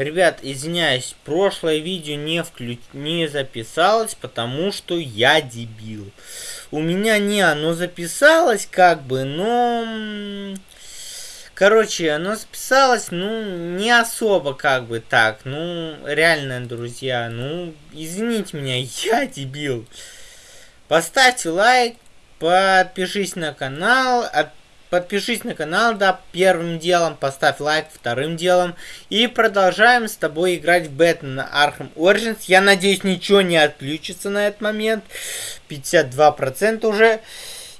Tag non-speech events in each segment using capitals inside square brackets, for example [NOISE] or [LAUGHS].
Ребят, извиняюсь, прошлое видео не, вклю... не записалось, потому что я дебил. У меня не оно записалось, как бы, но... Короче, оно записалось, ну, не особо, как бы, так. Ну, реально, друзья, ну, извините меня, [LAUGHS] я дебил. Поставьте лайк, подпишись на канал, от Подпишись на канал, да, первым делом, поставь лайк вторым делом. И продолжаем с тобой играть в Бэтмен Arkham Origins. Я надеюсь, ничего не отключится на этот момент. 52% уже.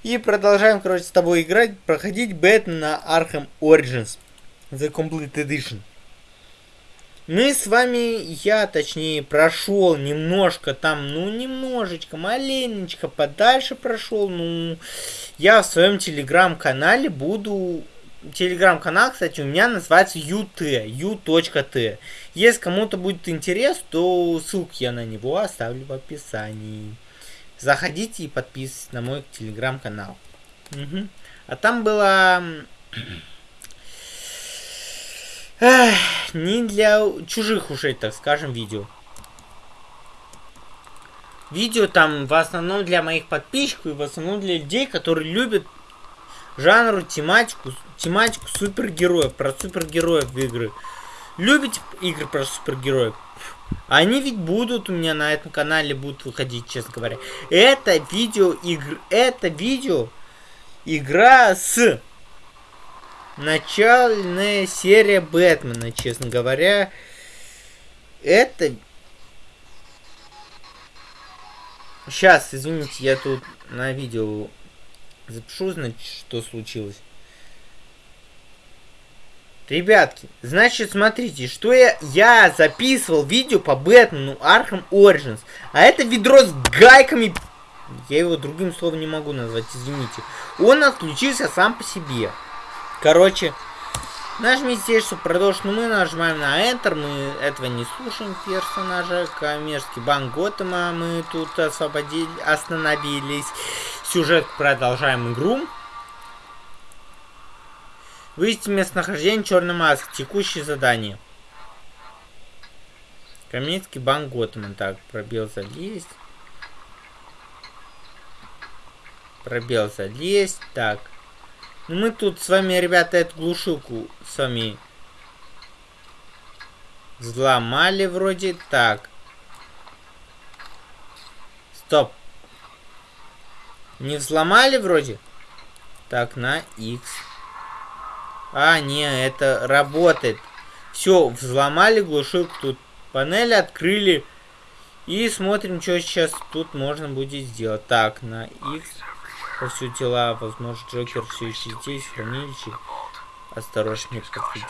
И продолжаем, короче, с тобой играть, проходить Бэтмен Arkham Origins. The Complete Edition. Мы с вами, я точнее, прошел немножко там, ну, немножечко, маленечко подальше прошел, ну, я в своем телеграм-канале буду... Телеграм-канал, кстати, у меня называется UT, u.t. Если кому-то будет интерес, то ссылку я на него оставлю в описании. Заходите и подписывайтесь на мой телеграм-канал. Угу. А там было Эх, не для чужих ушей, так скажем, видео. Видео там в основном для моих подписчиков и в основном для людей, которые любят жанру, тематику, тематику супергероев, про супергероев в игры. Любите игры про супергероев? Они ведь будут у меня на этом канале будут выходить, честно говоря. Это видео игр, это видео игра с начальная серия Бэтмена, честно говоря. Это... Сейчас, извините, я тут на видео запишу, значит, что случилось. Ребятки, значит, смотрите, что я, я записывал видео по Бэтмену Arkham Origins. А это ведро с гайками... Я его другим словом не могу назвать, извините. Он отключился сам по себе. Короче, нажмите здесь, чтобы продолжить. Но мы нажимаем на Enter. Мы этого не слушаем персонажа. Коммерческий банк Готэма. Мы тут освободили, остановились. Сюжет продолжаем игру. Выясните местонахождение черной маски. Текущее задание. Коммерческий банк Готэма. Так, пробел залезть. Пробел залезть. Так. Мы тут с вами, ребята, эту глушилку с вами взломали вроде. Так. Стоп. Не взломали вроде? Так, на X. А, не, это работает. Все, взломали глушилку. Тут панель открыли. И смотрим, что сейчас тут можно будет сделать. Так, на X. Повсюду тела, возможно, Джокер все еще здесь, в хранилище. Осторожнее подходит.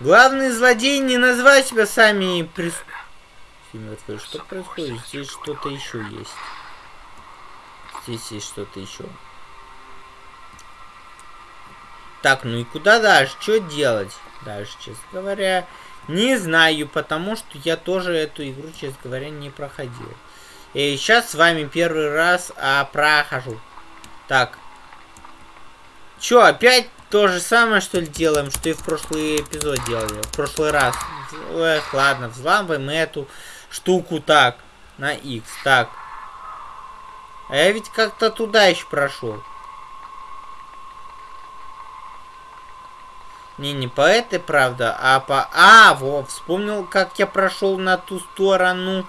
Главный злодей не назвать себя сами прис... Что происходит? Здесь что-то еще есть здесь есть что-то еще. Так, ну и куда дальше? Что делать дальше, честно говоря? Не знаю, потому что я тоже эту игру, честно говоря, не проходил. И сейчас с вами первый раз а, прохожу. Так. Чё, опять то же самое, что ли, делаем, что и в прошлый эпизод делали? В прошлый раз. Эх, ладно, взламываем эту штуку так. На X. Так. А я ведь как-то туда еще прошел. Не, не по этой, правда, а по... А, во, вспомнил, как я прошел на ту сторону.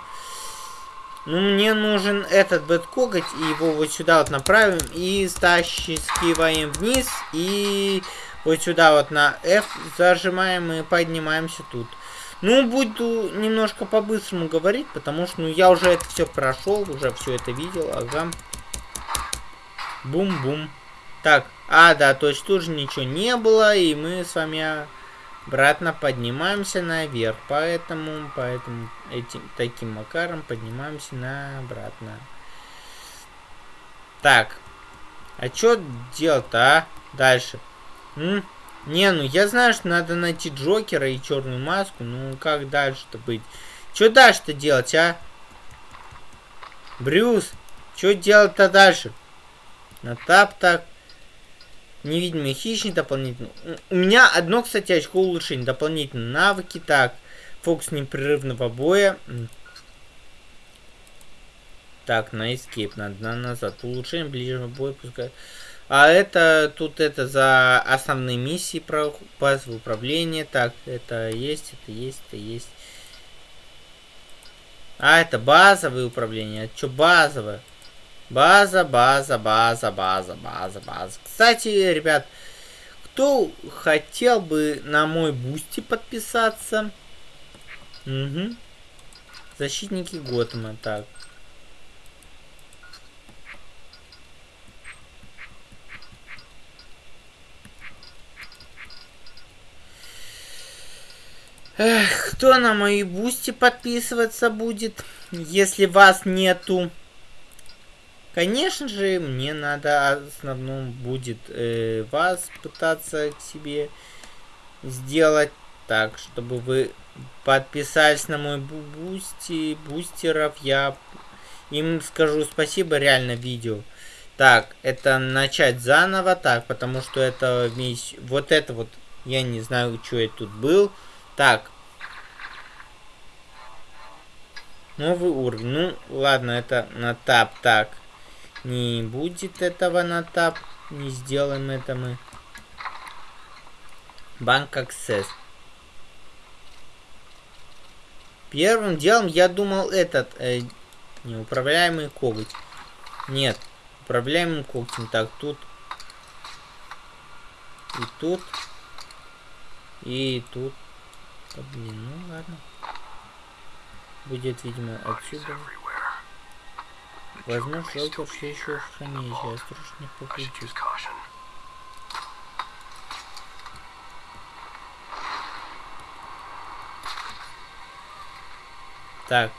Ну, мне нужен этот бэткоготь, и его вот сюда вот направим, и стащиваем вниз, и вот сюда вот на F зажимаем и поднимаемся тут. Ну, буду немножко по-быстрому говорить, потому что ну, я уже это все прошел, уже все это видел. Ага. Бум-бум. Так, а, да, то есть тут же ничего не было, и мы с вами обратно поднимаемся наверх. Поэтому, поэтому этим таким макаром поднимаемся на обратно. Так. А что делать-то, а? Дальше. М? Не, ну я знаю, что надо найти Джокера и черную маску. Ну как дальше-то быть? Что дальше-то делать, а? Брюс, что делать-то дальше? На тап так. Невидимый хищник дополнительно. У меня одно, кстати, очко улучшения. Дополнительные навыки. Так. Фокус непрерывного боя. Так, на escape надо на назад. Улучшение ближнего боя пускай. А это тут это за основные миссии про базовое управление. Так, это есть, это есть, это есть. А, это базовое управление. Это что базовое? База, база, база, база, база, база. Кстати, ребят, кто хотел бы на мой Boosty подписаться? Угу. Защитники Готэма. Так. Эх, кто на мой Boosty подписываться будет, если вас нету? Конечно же, мне надо в основном будет э, вас пытаться к себе сделать так, чтобы вы подписались на мой бусти, бустеров. Я им скажу спасибо, реально видео. Так, это начать заново, так, потому что это вместе, вот это вот, я не знаю, что я тут был. Так. Новый уровень. Ну, ладно, это на тап. Так. Не будет этого на тап. Не сделаем это мы. Банк Access. Первым делом я думал этот... Э, неуправляемый коготь. Нет. Управляемым когтем. Так, тут... И тут. И тут. Да блин, ну ладно. Будет, видимо, отсюда. Возьмешь желтый все еще в хранилище, осторожно по ключу. Так,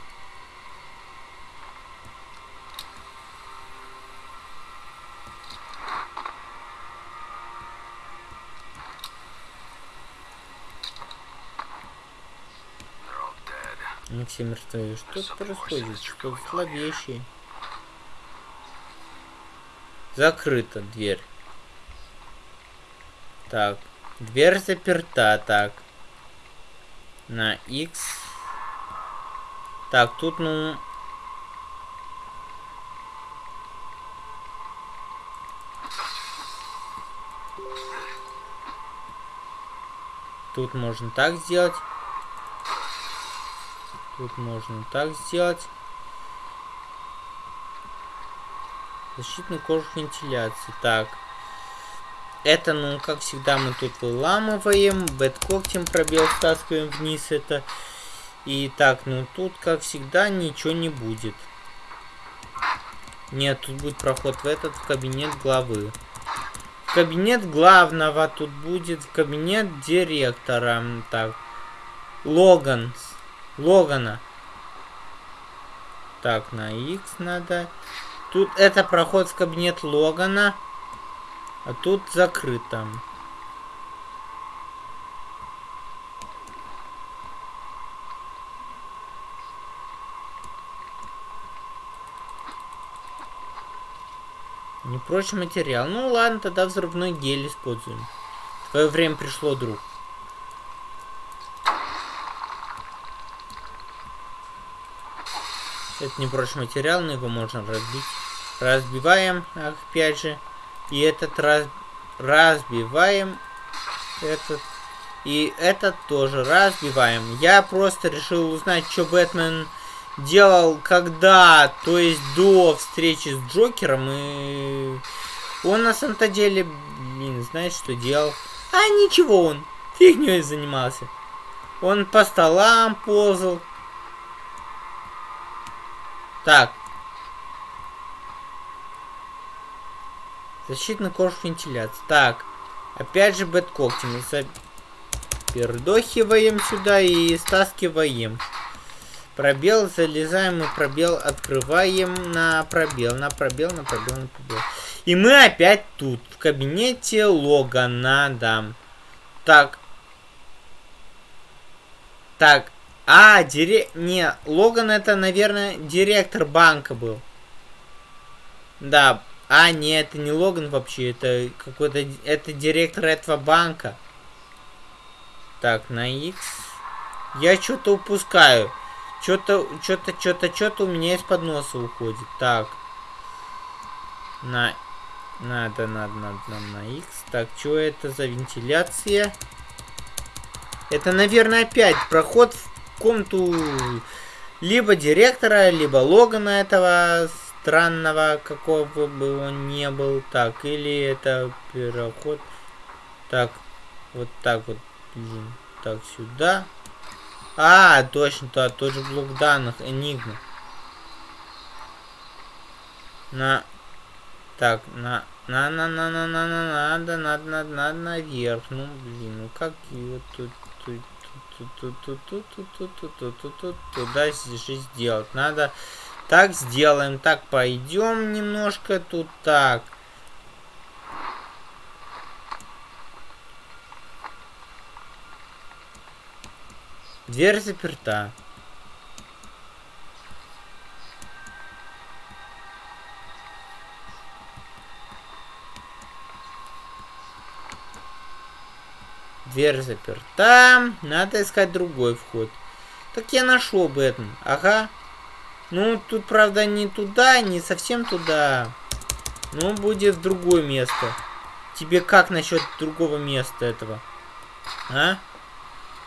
Они все. Что происходит? Что слабейшие? Закрыта дверь. Так. Дверь заперта. Так. На X. Так, тут, ну... Тут можно так сделать. Тут можно так сделать. Защитный кожух вентиляции. Так. Это, ну, как всегда, мы тут выламываем. Бэткоктем пробел стаскиваем вниз это. И так, ну, тут, как всегда, ничего не будет. Нет, тут будет проход в этот, в кабинет главы. В кабинет главного тут будет, в кабинет директора. Так. Логан. Логана. Так, на X надо. Тут это проход в кабинет Логана. А тут закрыто. Не прочий материал. Ну ладно, тогда взрывной гель используем. Твое время пришло, друг. Это не прочный материал, но его можно разбить. Разбиваем, опять же. И этот раз... разбиваем. Этот. И этот тоже разбиваем. Я просто решил узнать, что Бэтмен делал когда, то есть до встречи с Джокером. И он на самом-то деле, блин, знает, что делал. А ничего он, фигней занимался. Он по столам ползал, так. Защитный кожух вентиляции. Так. Опять же бэткогти. Мы пердохиваем сюда и стаскиваем. Пробел, залезаем и пробел открываем на пробел, на пробел, на пробел, на пробел. И мы опять тут, в кабинете Логана, да. Так. Так. А, дире... Не, Логан это, наверное, директор банка был. Да. А, не, это не Логан вообще, это какой-то... Это директор этого банка. Так, на X. Я что-то упускаю. Что-то, что-то, что-то, что-то у меня из-под носа уходит. Так. На... Надо, надо, надо, надо на X. Так, что это за вентиляция? Это, наверное, опять проход в комнату либо директора, либо Логана этого странного, какого бы он не был. Так, или это переход. Так, вот так вот. Блин, так, сюда. А, точно, то, тот же блок данных, Enigma. На... Так, на... На, на, на, на, на, на, надо, надо, надо, надо наверх. Ну, блин, ну как его тут, туда же сделать. Надо, так сделаем, так пойдем немножко тут, так. Дверь заперта. Дверь заперта. Надо искать другой вход. Так я нашел Бэтмен. Ага. Ну, тут, правда, не туда, не совсем туда. Ну, будет другое место. Тебе как насчет другого места этого? А?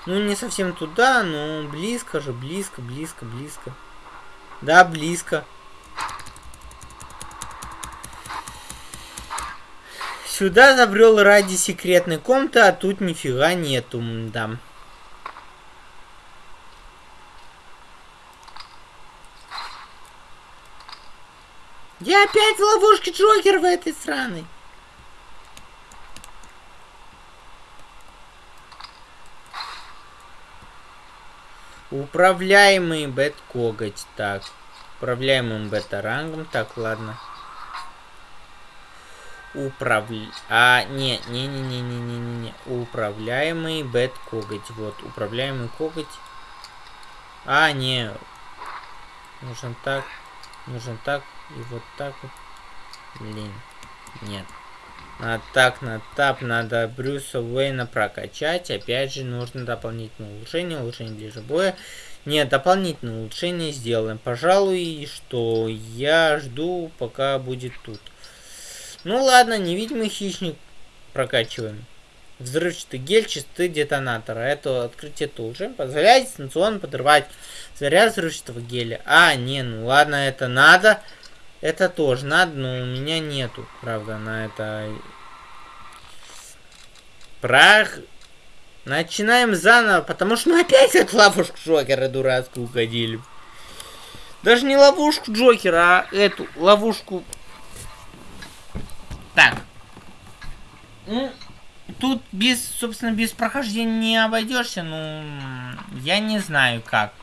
Ну, не совсем туда, но близко же, близко, близко, близко. Да, близко. Сюда забрел ради секретной комнаты, а тут нифига нету, да. Я опять в ловушке Джокер в этой сраной. Управляемый бет-коготь. Так. Управляемым бета-рангом. Так, ладно. Управля... А, не, не, не, не, не, не, не. Управляемый бет-коготь. Вот, управляемый коготь. А, не. Нужен так. Нужен так. И вот так вот. Блин. Нет. На так, на тап надо Брюса Уэйна прокачать. Опять же, нужно дополнительное улучшение. Улучшение ближе боя. Нет, дополнительное улучшение сделаем. Пожалуй, что я жду, пока будет тут. Ну ладно, невидимый хищник прокачиваем. Взрывчатый гель, чистый детонатор. Это открытие тоже позволяет дистанционно подрывать заряд взрывчатого геля. А, не, ну ладно, это надо. Это тоже надо, но у меня нету, правда, на это... Прах. Начинаем заново, потому что мы опять от ловушку Джокера дурацкую угодили. Даже не ловушку Джокера, а эту ловушку... Так. Ну, тут без, собственно, без прохождения не обойдешься, ну, я не знаю как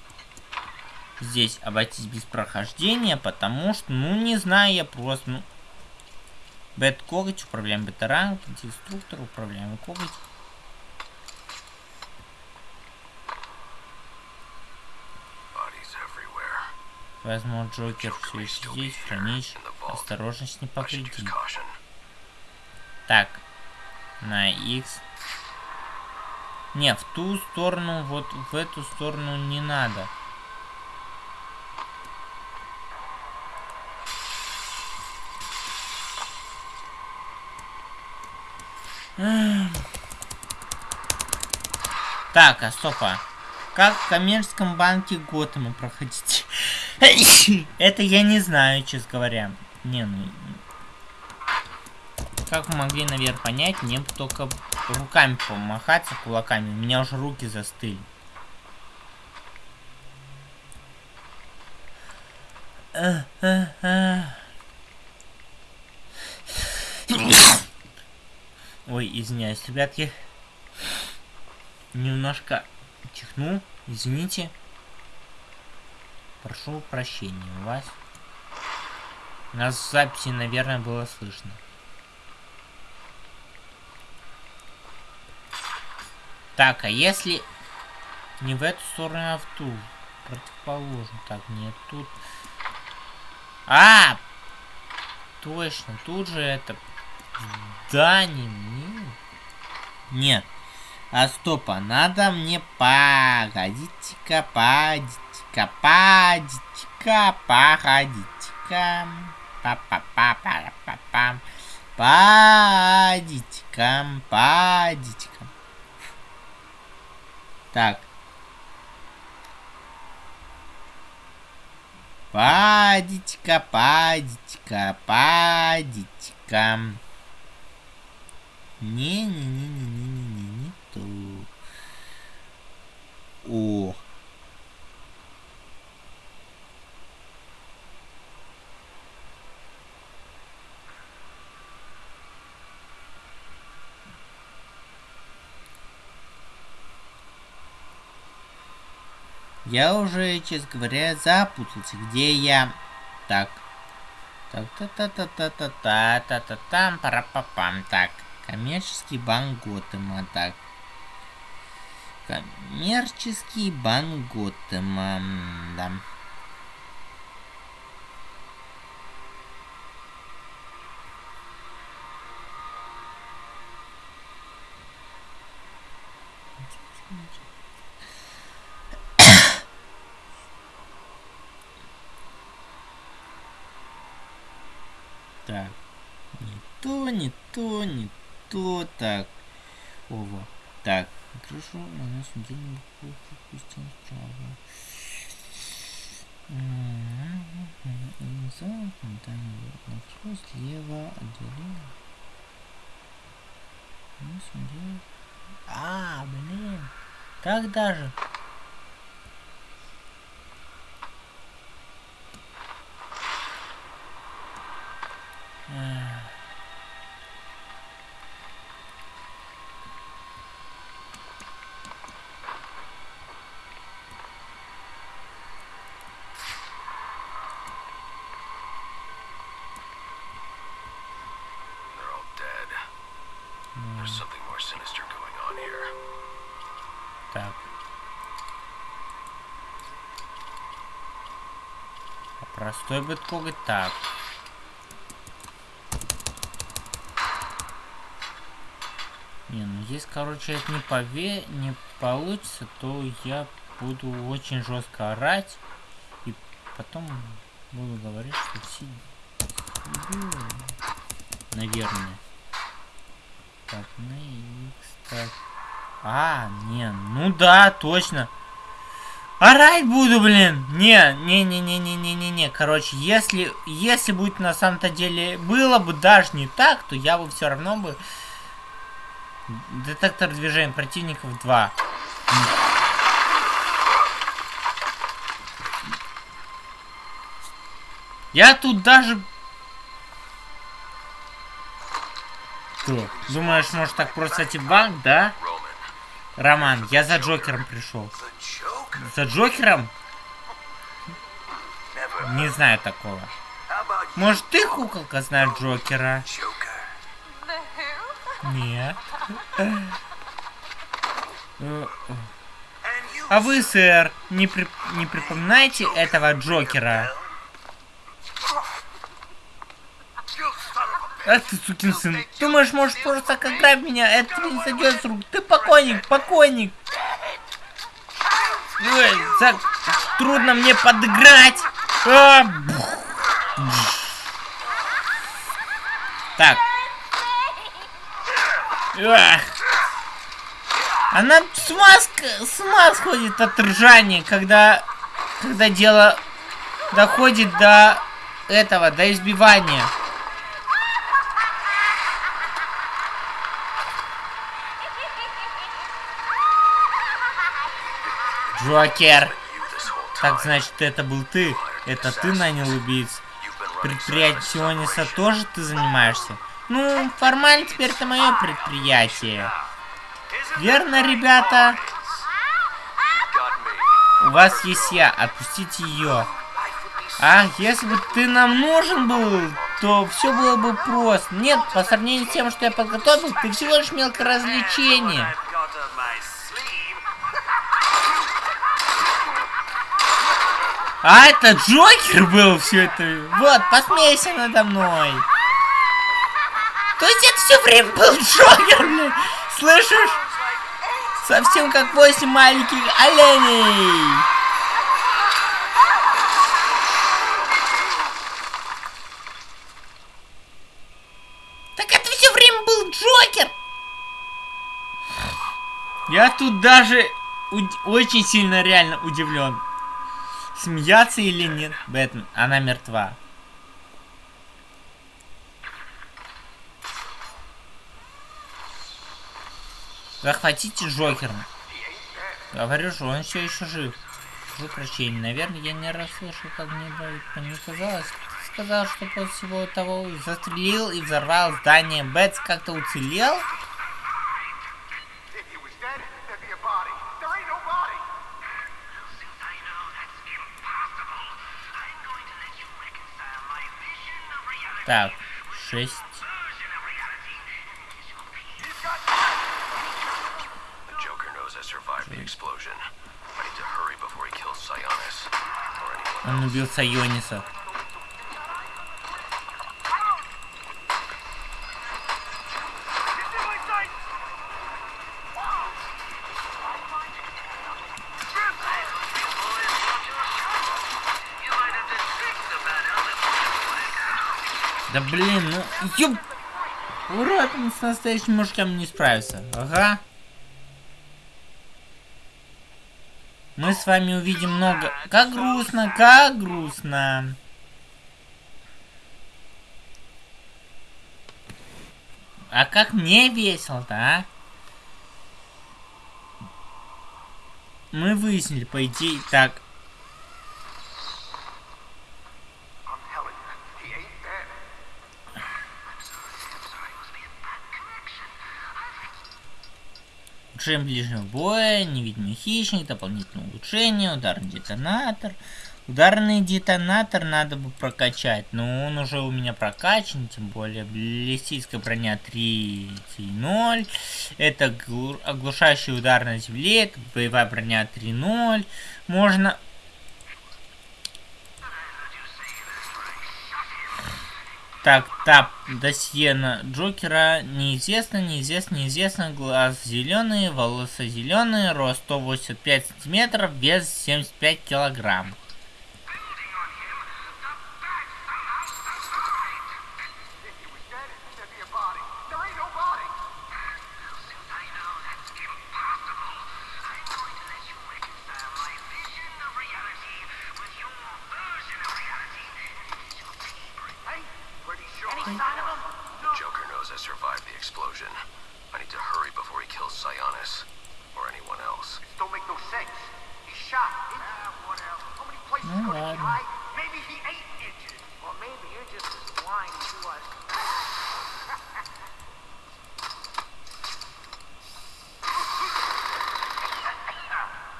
здесь обойтись без прохождения, потому что, ну, не знаю, я просто, ну... Бэт коготь, управляем бета-ранг, деструктор, управляем коготь. Возможно, Джокер все еще здесь, хранишь. Осторожность не повредит. Так. На X. Не, в ту сторону, вот в эту сторону не надо. Так, а стопа. Как в коммерческом банке Готэма проходить? [LAUGHS] Это я не знаю, честно говоря. Не, ну... Как вы могли, наверное, понять, мне только руками помахаться, кулаками. У меня уже руки застыли. Ой, извиняюсь, ребятки. Немножко чихнул, извините. Прошу прощения у вас. Нас в записи, наверное, было слышно. Так, а если не в эту сторону, а в ту? Противоположно. Так, нет, тут... А! Точно, тут же это... Здание. Нет. А стопа, надо мне погодите-ка, погодите-ка, погодите-ка, погодите-ка. Па-па-па-па-па-пам. Падите-ка, падите-ка. Так. Падить-ка, падить-ка, падить-ка. Не-не-не-не-не-не-не-не. О. Я уже, честно говоря, запутался, где я. Так. Так, та та та та та та та та там пара па пам Так. Коммерческий банк Готэма. Так. Коммерческий банк Готэма. Да. Так. Не то, не то, не то. Так. Ова. Так. Хорошо, на нашем деле пустим справа. Напротив, слева, отделение. А, блин. Так даже. They're Бы пугать так. Не, ну здесь, короче, это не пове... не получится, то я буду очень жестко орать. И потом буду говорить, что все. Наверное. Так, на X, так. А, не, ну да, точно. Орать буду, блин. Не, не, не, не, не, не, не, не. Короче, если, если будет на самом-то деле было бы даже не так, то я бы все равно бы детектор движения противников 2. Я тут даже... Что? Думаешь, может так просто в банк, да? Роман, я за Джокером пришел. За Джокером? Не знаю такого. Может, ты, куколка, знаешь Джокера? Нет. А вы, сэр, не, при- не припоминаете этого Джокера? Ах ты, сукин сын. Думаешь, можешь просто ограбить меня? Это не сойдет с рук. Ты покойник, покойник. Трудно мне подыграть. А. Так. Ах. Она с ума, ск- с ума сходит от ржания, когда, когда дело доходит до этого, до избивания. Джокер. Так значит, это был ты. Это ты нанял убийц. Предприятие Сиониса тоже ты занимаешься? Ну, формально теперь это мое предприятие. Верно, ребята? У вас есть я. Отпустите ее. А, если бы ты нам нужен был, то все было бы просто. Нет, по сравнению с тем, что я подготовил, ты всего лишь мелкое развлечение. А это Джокер был все это. Вот, посмейся надо мной. То есть это все время был Джокер, блядь. Слышишь? Совсем как восемь маленьких оленей. Так это все время был Джокер. Я тут даже очень сильно реально удивлен. Смеяться или нет? Бэтмен, она мертва. Захватите Джокера. Говорю же, он все еще жив. Прошу прощения, наверное, я не расслышал, как мне мне казалось. Сказал, что после всего того застрелил и взорвал здание. Бэтс как-то уцелел? Or anyone Он убил Сайониса. Да блин, ну ёб... Урод, он с настоящим мужиком не справится. Ага. Мы с вами увидим много... Как грустно, как грустно. А как мне весело-то, а? Мы выяснили, по идее, так. Улучшение ближнего боя, невидимый хищник, дополнительное улучшение, ударный детонатор. Ударный детонатор надо бы прокачать, но он уже у меня прокачан, тем более баллистическая броня 3.0. Это глу- оглушающий удар на земле, это боевая броня 3.0. Можно... Так, тап, досье на Джокера. Неизвестно, неизвестно, неизвестно. Глаз зеленый, волосы зеленые, рост 185 сантиметров, вес 75 килограмм. Sionis or anyone else. This don't make no sense. He's shot. He, ah, whatever. How many places No, could he hide? Maybe he ain't injured. Or maybe you're just as blind to us.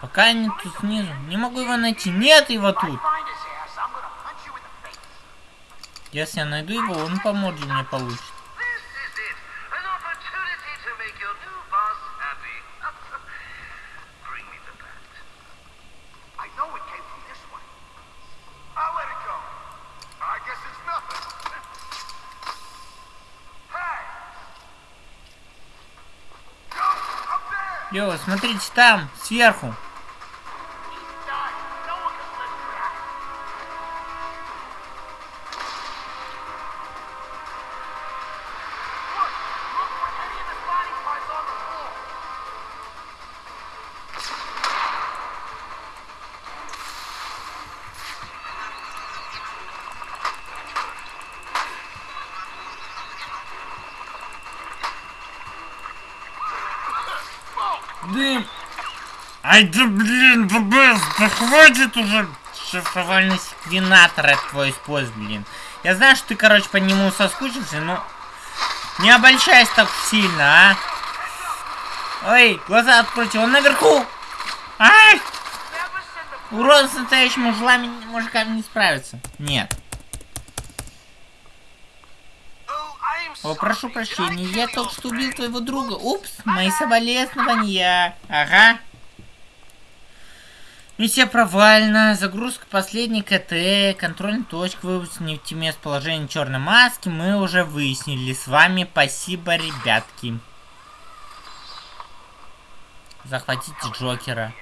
Пока они тут снизу. Не могу его найти. Нет его тут. Если я найду его, он по морде мне получит. Смотрите там, сверху. Ай да блин, ББС, да хватит уже шифровальный секвенатор от твой использовать, блин. Я знаю, что ты, короче, по нему соскучился, но не обольщайся так сильно, а. Ой, глаза откройте, он наверху. Ай! Урод с настоящим мужлами, мужиками не справится. Нет. О, прошу прощения, я только что убил твоего друга. Упс, мои соболезнования. Ага. Миссия провальна. Загрузка последней КТ. Контрольная точка. Вывод нефтеместоположения черной маски. Мы уже выяснили с вами. Спасибо, ребятки. Захватите Джокера.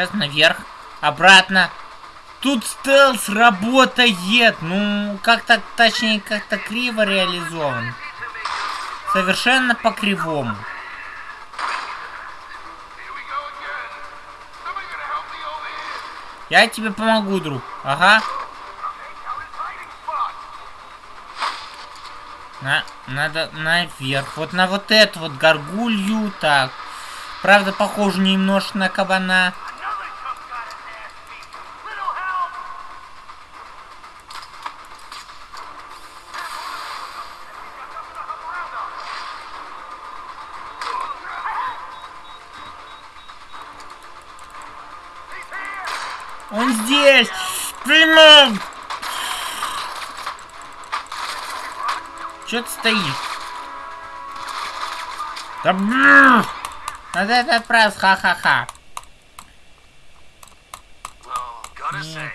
Сейчас наверх. Обратно. Тут стелс работает. Ну, как-то, точнее, как-то криво реализован. Совершенно по-кривому. Я тебе помогу, друг. Ага. На, надо наверх. Вот на вот эту вот горгулью. Так. Правда, похоже немножко на кабана. Это отправить, ха-ха-ха.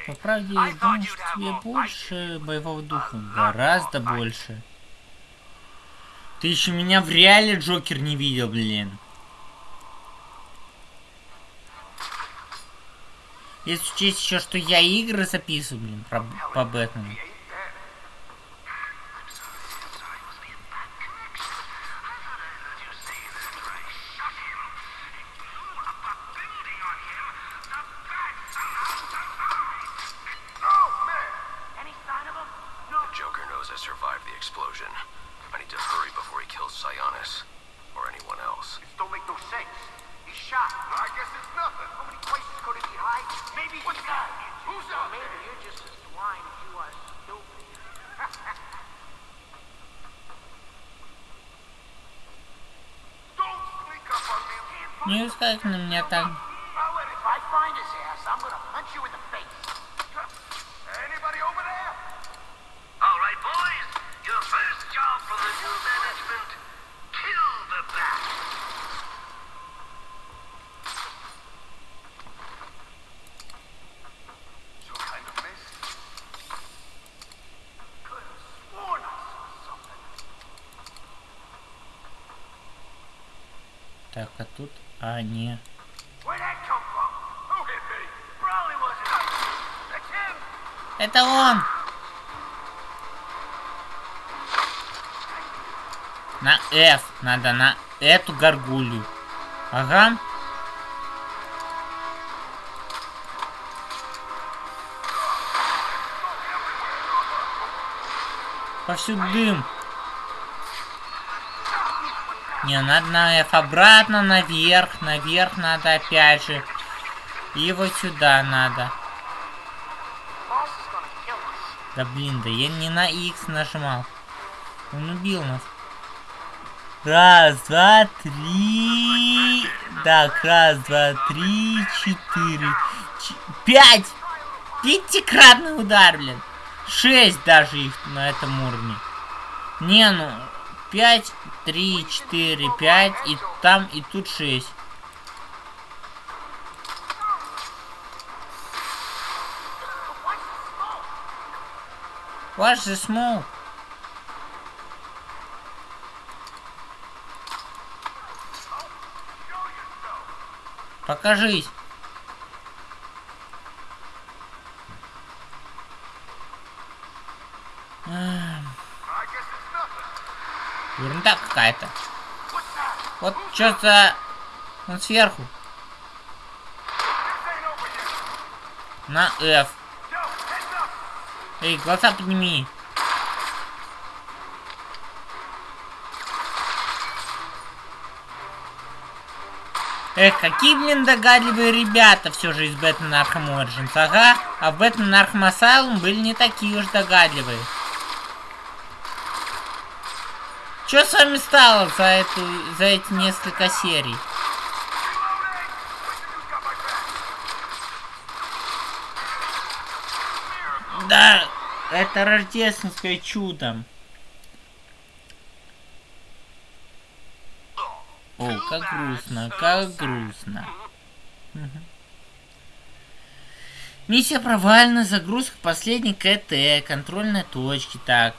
По правде, я думаю, что тебе больше боевого духа. Гораздо больше. Ты еще меня в реале Джокер не видел, блин. Если учесть еще, что я игры записываю, блин, про, по Бэтмену. No, man. Any sign of him? No. the Joker knows I survived the explosion. I need to hurry before he kills Sionis or anyone else. This don't make no sense. He's shot. I guess it's nothing. How many places could he hide? Maybe What's that? Who's out Maybe there? you're just as swine as you are stupid. Don't sneak up on me. Не искать на меня так. I'll let it. If I find his ass, I'm gonna punch you in the face. Anybody over there? All right, boys. Your first job for the new management: kill the bat. Some kind of mist. Could have sworn I saw something. Так, а тут... А, не. Это он! На F. Надо на эту горгулью. Ага. Повсюду дым. Не, надо на F обратно, наверх, наверх надо опять же. И вот сюда надо. Да блин, да я не на X нажимал. Он убил нас. Раз, два, три. Так, раз, два, три, четыре. ч- Пять! Пятикратный удар, блин. Шесть даже их на этом уровне. Не, ну, пять, три, четыре, пять, и там, и тут шесть. Watch the smoke. Покажись. Какая-то. Вот что за... Он сверху. На F. Эй, глаза подними. Эх, какие, блин, догадливые ребята все же из Бэтмен Arkham Origins. Ага, а в Бэтмен Asylum были не такие уж догадливые. Что с вами стало за, эту, за эти несколько серий? Да, это рождественское чудо. О, как грустно, как грустно. Мгм. Миссия провальна, загрузка последней КТ, контрольной точки, так.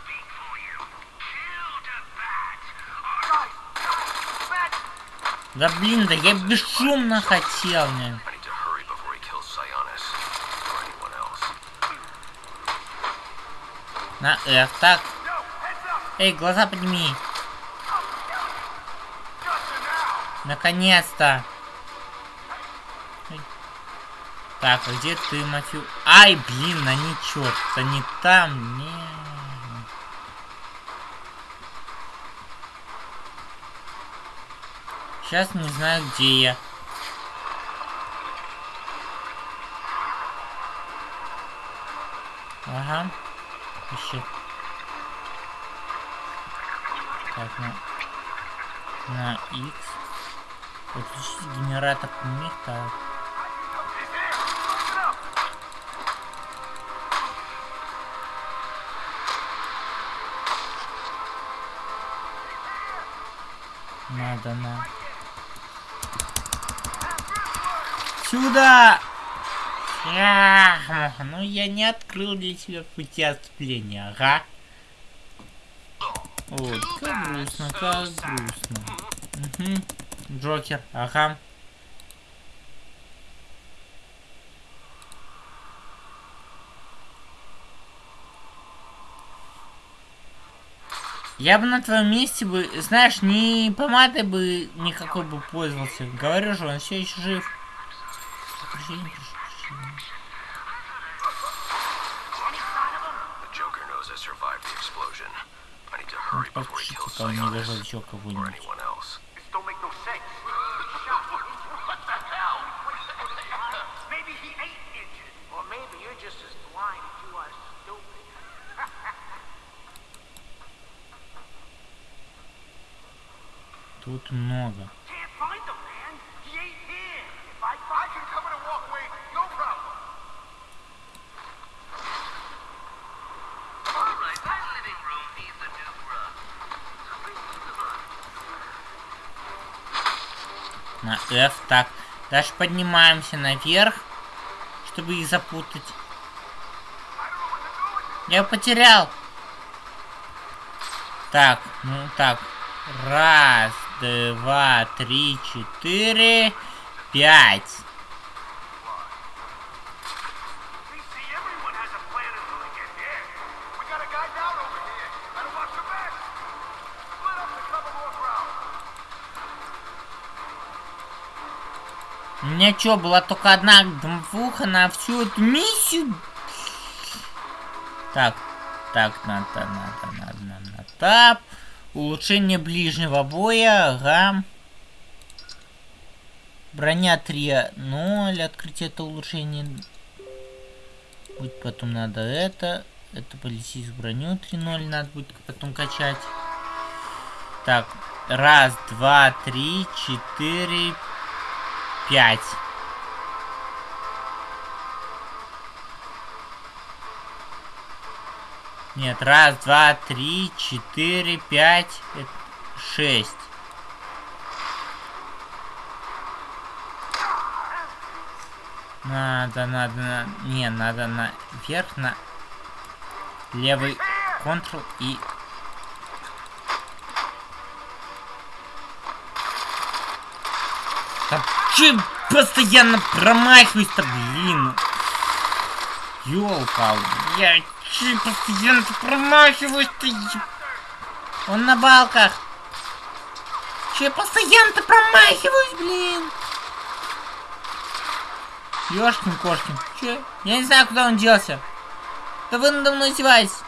Speak for you. Kill the bat. Or Guys, guys, Matt! Да блин, да я бесшумно хотел, блин. I need to hurry before he kills Sionis or anyone else. На F, так. Эй, глаза подними. Наконец-то. Так, а где ты, Матью? Ай, блин, они черт, они там. Не. Сейчас не знаю, где я. Ага. Ищи. Так, на... На X. Подключить генератор up! Надо на. Сюда! Ах, ну я не открыл для тебя пути отступления, ага. Вот, как грустно, как грустно. Угу. Джокер, ага. Я бы на твоем месте бы, знаешь, не помадой бы никакой бы пользовался. Говорю же, он все еще жив. Прощение, прощение. The Joker knows I survived the explosion. I need to Ну, hurry before he подпишите, kills пока не даже Sionis еще or кого-нибудь. anyone else. This don't make no sense. what the hell? Maybe he ain't injured. Or maybe you're just as blind as you are stupid. Тут много. F. Так. Дальше поднимаемся наверх, чтобы их запутать. Я потерял. Так, ну так. Раз, два, три, четыре, пять. Что, была только одна двуха на всю эту миссию? Так, так, надо, надо, надо, надо, тап. Улучшение ближнего боя, ага. Броня 3.0, открытие это улучшение. Будет потом надо это. Это полететь броню 3.0 надо будет потом качать. Так, раз, два, три, четыре, пять. Нет, раз, два, три, четыре, пять, это шесть. Надо, надо, на... Не, надо на вверх, на левый Ctrl и... Да че постоянно промахиваюсь-то, блин? Ёлка, я че постоянно промахиваюсь-то? Он на балках. Че постоянно промахиваюсь, блин? Ёшкин кошкин. Че? Я не знаю, куда он делся. Да вы надо мной издеваетесь.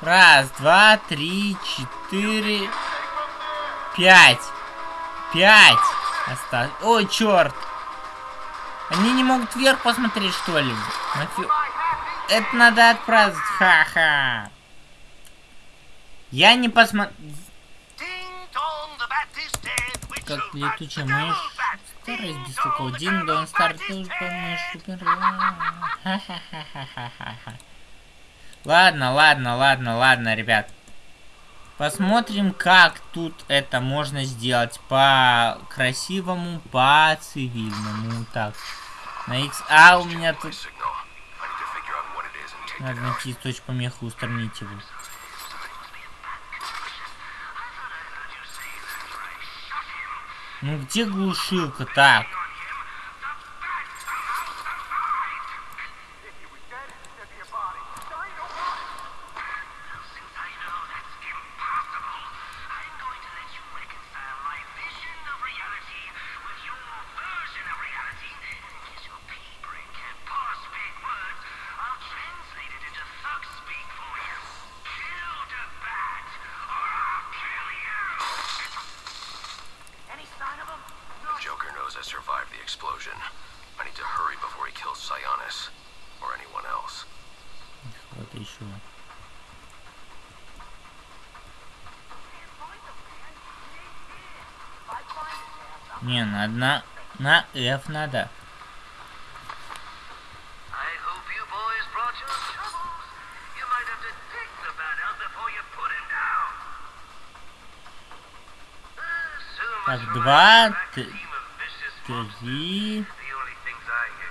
Раз, два, три, четыре, пять. Пять. Осталось. Ой, черт. Они не могут вверх посмотреть, что ли? Нафи... Это надо отправить. Ха-ха. Я не посмотрел. Как летучая мышь. Старость без такого. Дин Дон Стар тоже помнишь. Супер. Ха-ха-ха-ха-ха-ха. Ладно, ладно, ладно, ладно, ребят. Посмотрим, как тут это можно сделать по красивому, по цивильному. Так, на X. А у меня тут надо найти точку помехи, устранить его. Ну где глушилка? Так.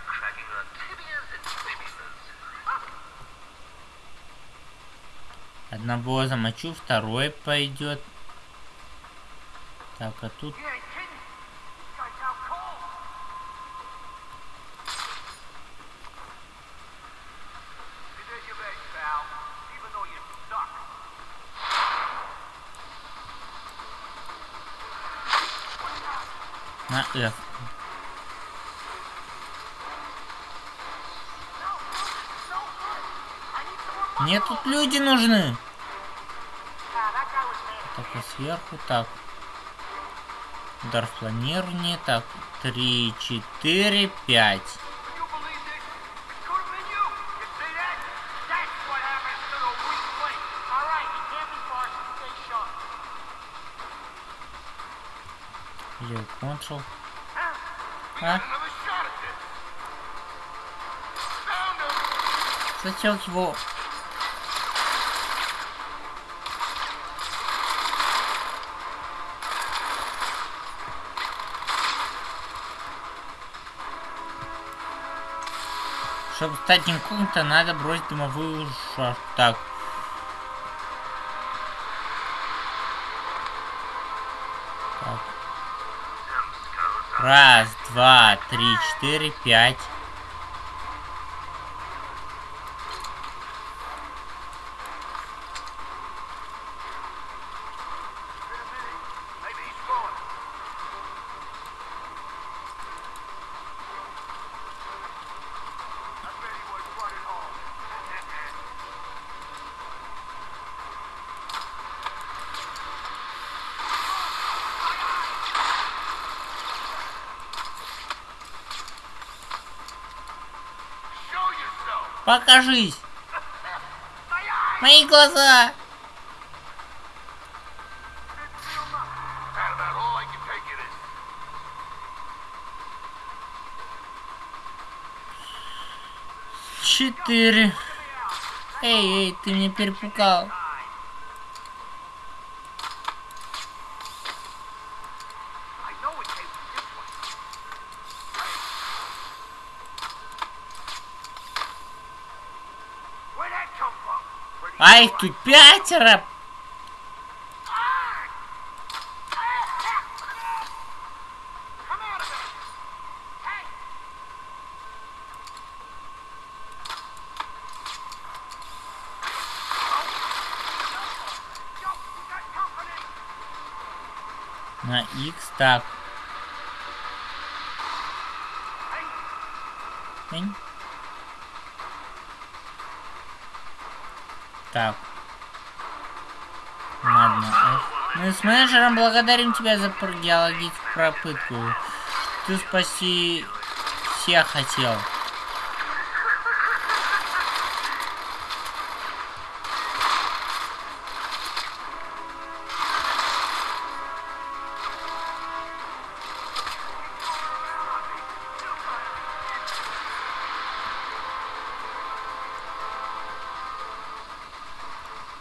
Cracking are tibias and fibulas. Одного замочу, второй пойдет. Так, а тут... F. Мне тут люди нужны. Так, а сверху так. Удар планирование. Так, три, четыре, пять. We А? Found him. Зачем его? Чтобы стать инкогнито, надо бросить дымовую. Так. Так. Раз, два, три, четыре, пять. Покажись! Мои глаза! Четыре. Эй, эй, ты меня перепугал. А их тут пятеро. На X так. Энь. Так. Ладно. э, Мы менеджером благодарим тебя за геологическую пропытку. Ты спаси всех хотел.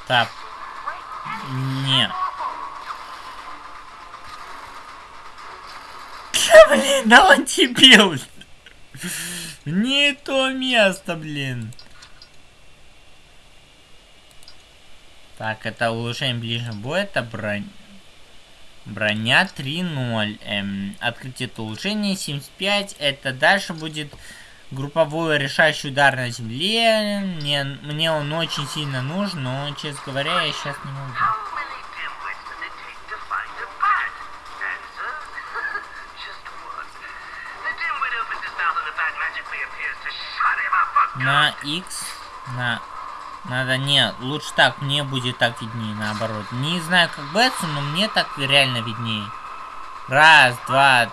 Так. Блин, да он дебил. Не то место, блин. Так, это улучшение ближнего боя, это бронь. Броня 3.0. Эм, открытие это улучшение 75. Это дальше будет групповой решающий удар на земле. Мне, мне он очень сильно нужен, но, честно говоря, я сейчас не могу. Надо, не, лучше так, мне будет так виднее, наоборот. Не знаю, как Бетсу, но мне так реально виднее. Раз, два,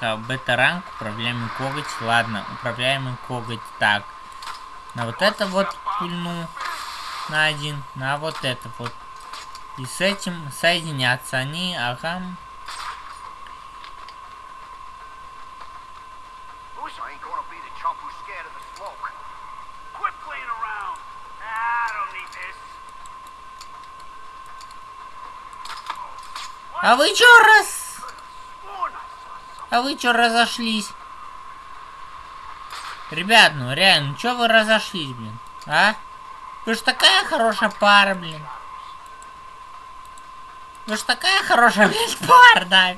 one. Так, а бета-ранг, управляемый коготь, ладно, управляемый коготь, так. На вот это вот пульну, на один, на вот это вот. И с этим соединятся они, ага. А вы чё раз... А вы чё разошлись? Ребят, ну реально, чё вы разошлись, блин? А? Вы ж такая хорошая пара, блин. Вы ж такая хорошая, блин, пара, да.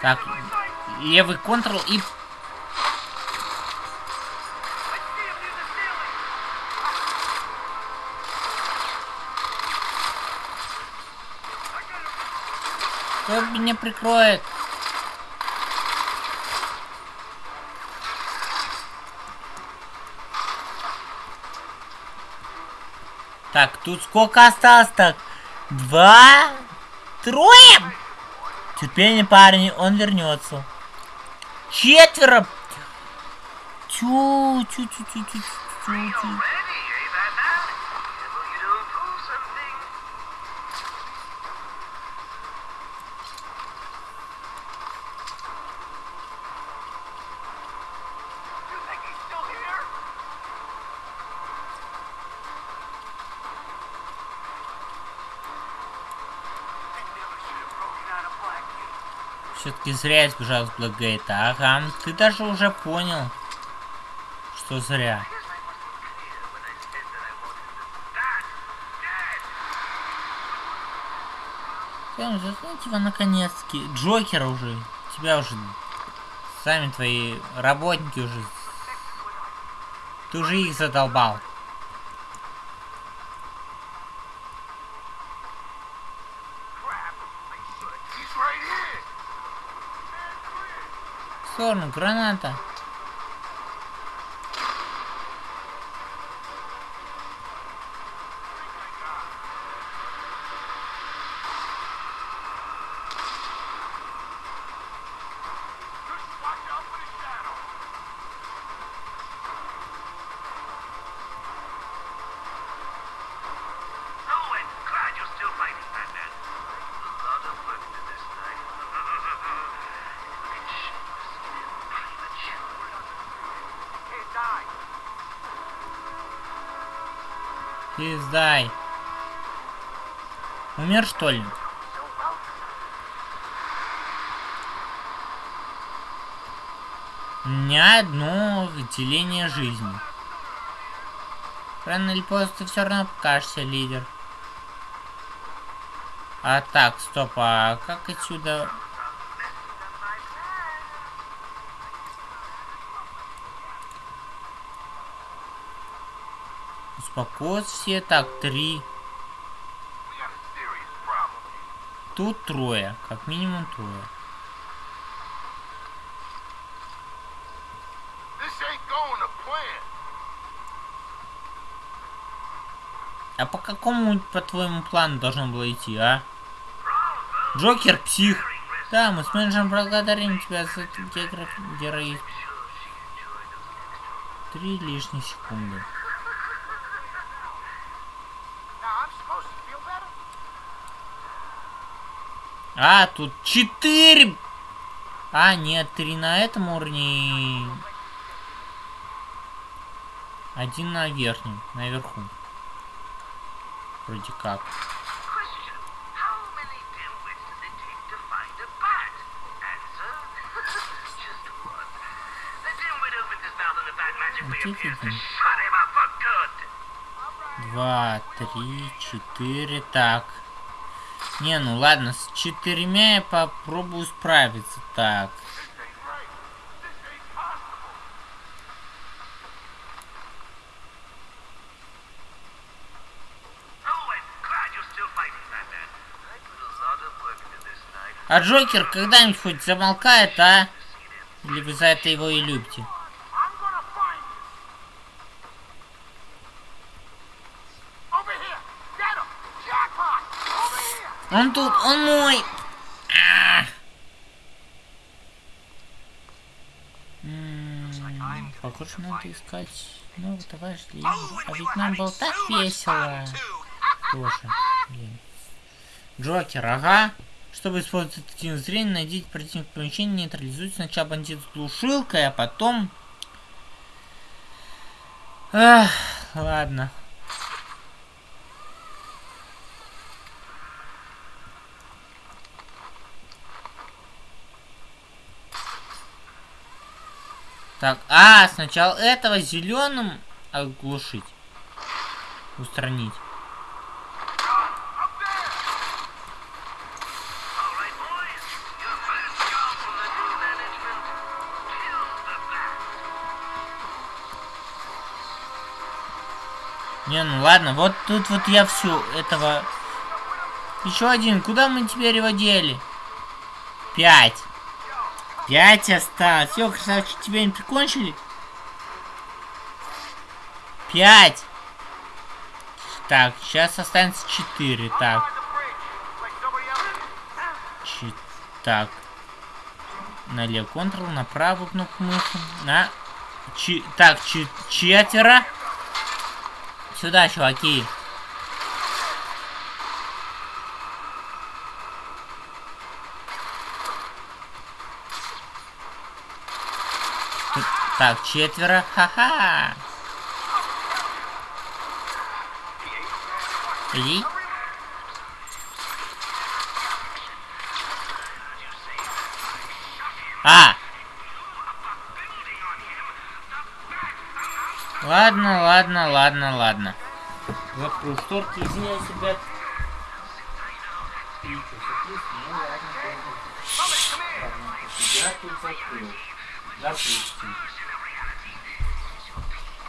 Так, левый контрол и... Кто меня прикроет? Так, тут сколько осталось так? Два? Трое? Терпение, парни, он вернется. Четверо! Тю, тю, тю, тю, тю, Ready, тю. Все-таки зря сбежал с Блэкгейта. Ага, ты даже уже понял, что зря. Прям заткните его наконец-таки. Джокера уже. Тебя уже... Сами твои работники уже... Ты уже их задолбал. Сторону, граната. Ты сдай. Умер, что ли? Меня одно деление жизни. Рано или поздно ты все равно покажешься, лидер. А так, стоп, а как отсюда... Успокоиться все. Так, три. Тут трое. Как минимум трое. А по какому, по-твоему, плану должно было идти, а? Джокер, псих. Да, мы с менеджером благодарим тебя за героизм. Три лишние секунды. А, тут четыре. А, нет, три на этом уровне. Один на верхнем, наверху. Вроде как. Два, три, четыре, так. Не, ну ладно, с четырьмя я попробую справиться. Так. А Джокер когда-нибудь хоть замолкает, а? Или вы за это его и любите? Он тут, он мой! А! М, Похоже, надо искать нового товарища лидера. А ведь нам было так весело. Тоже, блин. Джокер, ага. Чтобы использовать один зрение, найдите противник в помещении, нейтрализуйте сначала бандит с глушилкой, а потом... Ах, ладно. Так, а, сначала этого зеленым оглушить. Устранить. Не, ну ладно, вот тут вот я всю этого... Еще один, куда мы теперь его дели? Пять. Пять осталось. Все, красавчик, тебя не прикончили? Пять. Так, сейчас останется четыре. Так, чи- так. Налево Ctrl, на правую кнопку мыши. На. Чи- так, чи- четверо. Сюда, чуваки. Тут- Так, четверо. Ха-ха. Иди. А! Ладно, ладно, ладно, ладно. Закрою шторки, извиняюсь, ребят. Я тут закрыл. Допустим.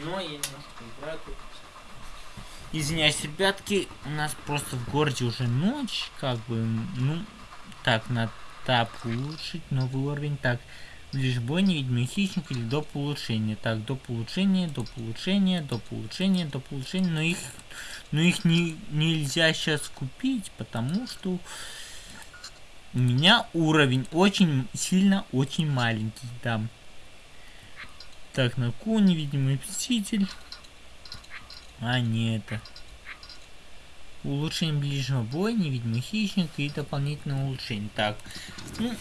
Кино, я немножко играю тут. Извиняюсь, ребятки, у нас просто в городе уже ночь, как бы, ну, так, на тап улучшить, новый уровень, так, ближе бой, невидимый хищник или до улучшения, так, до улучшения, до улучшения, до улучшения, до улучшения, но их, но их не, нельзя сейчас купить, потому что у меня уровень очень сильно, очень маленький, да. Так, на Ку, невидимый мститель. А, не это. Улучшение ближнего боя, невидимый хищник и дополнительное улучшение. Так. Ну,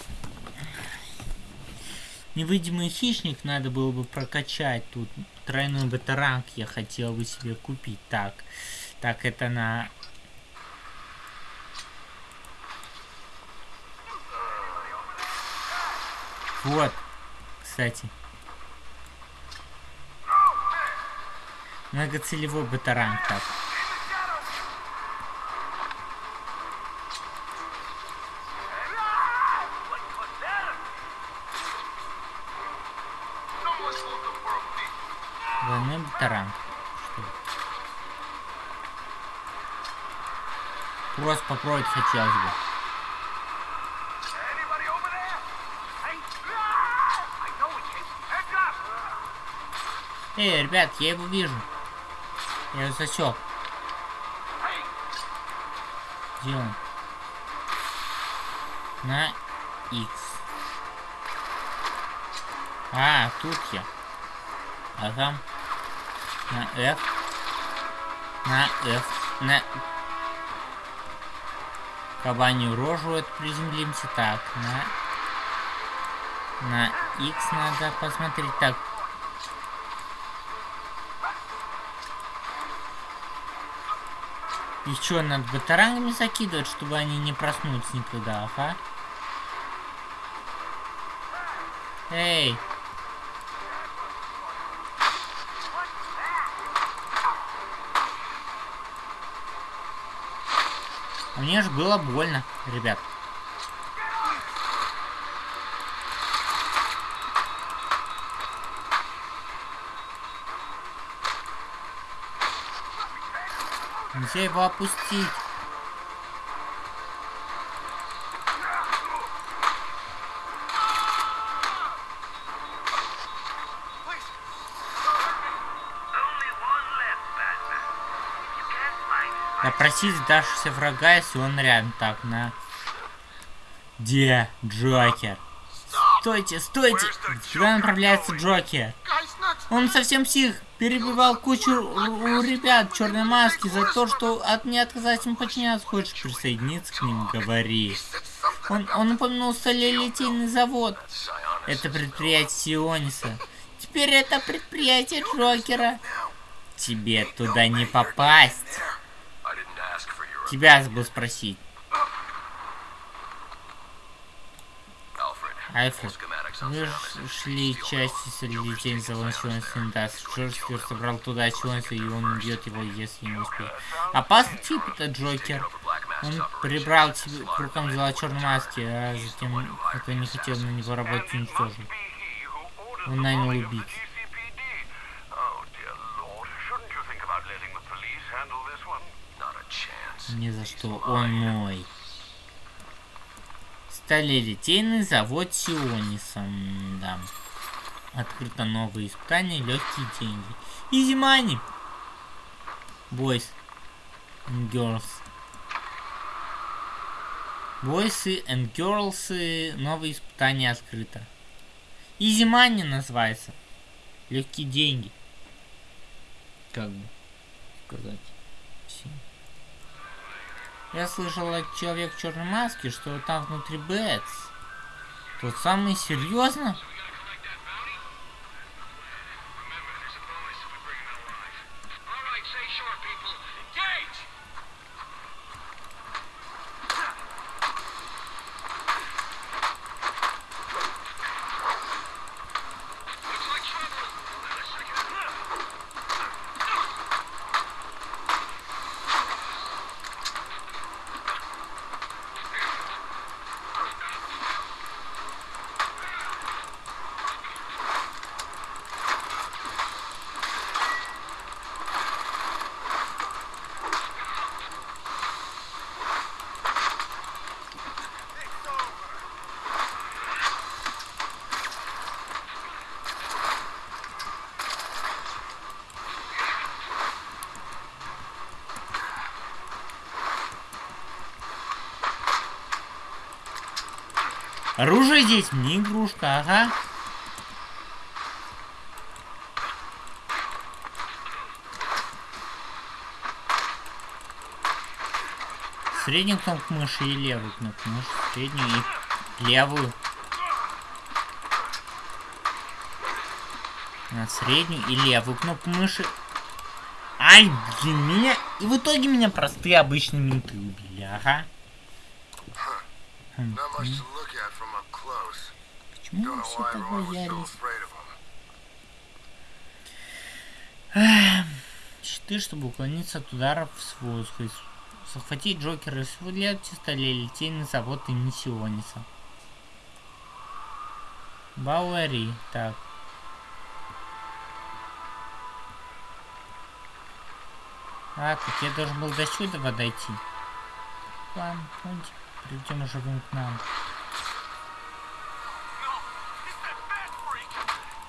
невидимый хищник надо было бы прокачать. Тут тройной батаранг я хотел бы себе купить. Так. Так, это на... Вот. Кстати. Многоцелевой батаранг так. Двойной батаранг. Просто попробовать хотелось бы. Эй, ребят, я его вижу. Я его засек. Где он? На X. А, тут я. Ага. На F. На F. На... Кабанью рожу это приземлимся. Так, на... На X надо посмотреть. Так. И что, надо батарангами закидывать, чтобы они не проснулись никогда, ага? Эй! Мне же было больно, ребят. Нельзя его опустить. Допросить сдавшегося врага, если он рядом. Так, на... Где Джокер? Стойте, стойте! Сюда направляется Джокер. Он совсем псих. Перебивал кучу у ребят черной маски за то, что от не отказать им подчиняться. Хочешь присоединиться к ним? Говори. Он, он упомянул сталелитейный завод. Это предприятие Сиониса. Теперь это предприятие Джокера. Тебе туда не попасть. Тебя забыл спросить. Альфред, Ж- шли части солидитейн за Сиониса Интас. Джокер собрал туда Сиониса, и он убьет его, если не успеет. Опасный тип это Джокер. Он прибрал к рукам дела маски, а затем, кто не хотел на него работать, orders Он нанял chance. Ни за что, он мой. Сталелитейный завод Сиониса, да. Открыто новые испытания, легкие деньги. Изи мани. And girls. Boys and girls, новые испытания открыто. Изи мани называется. Легкие деньги. Как бы сказать. Я слышал от человека в черной маске, что там внутри Бэтс. Тот самый серьезно? Оружие здесь не игрушка, ага. Среднюю кнопку мыши и левую кнопку мыши. Среднюю и левую. На среднюю и левую кнопку мыши. Ай, блин, меня... И в итоге меня простые обычные менты убили, ага. Хм, Почему know все так боялись? Щиты, чтобы уклониться от ударов с воздуха. Захватить Джокера и свалять столе лететь на завод имени Сиониса. Бауэри. Так. А, так я должен был до сюда дойти. Ладно. Придем живым к нам. Это Бэт Фрик. Тут. Слышь, это Бэт Фрик. Тут. I ain't a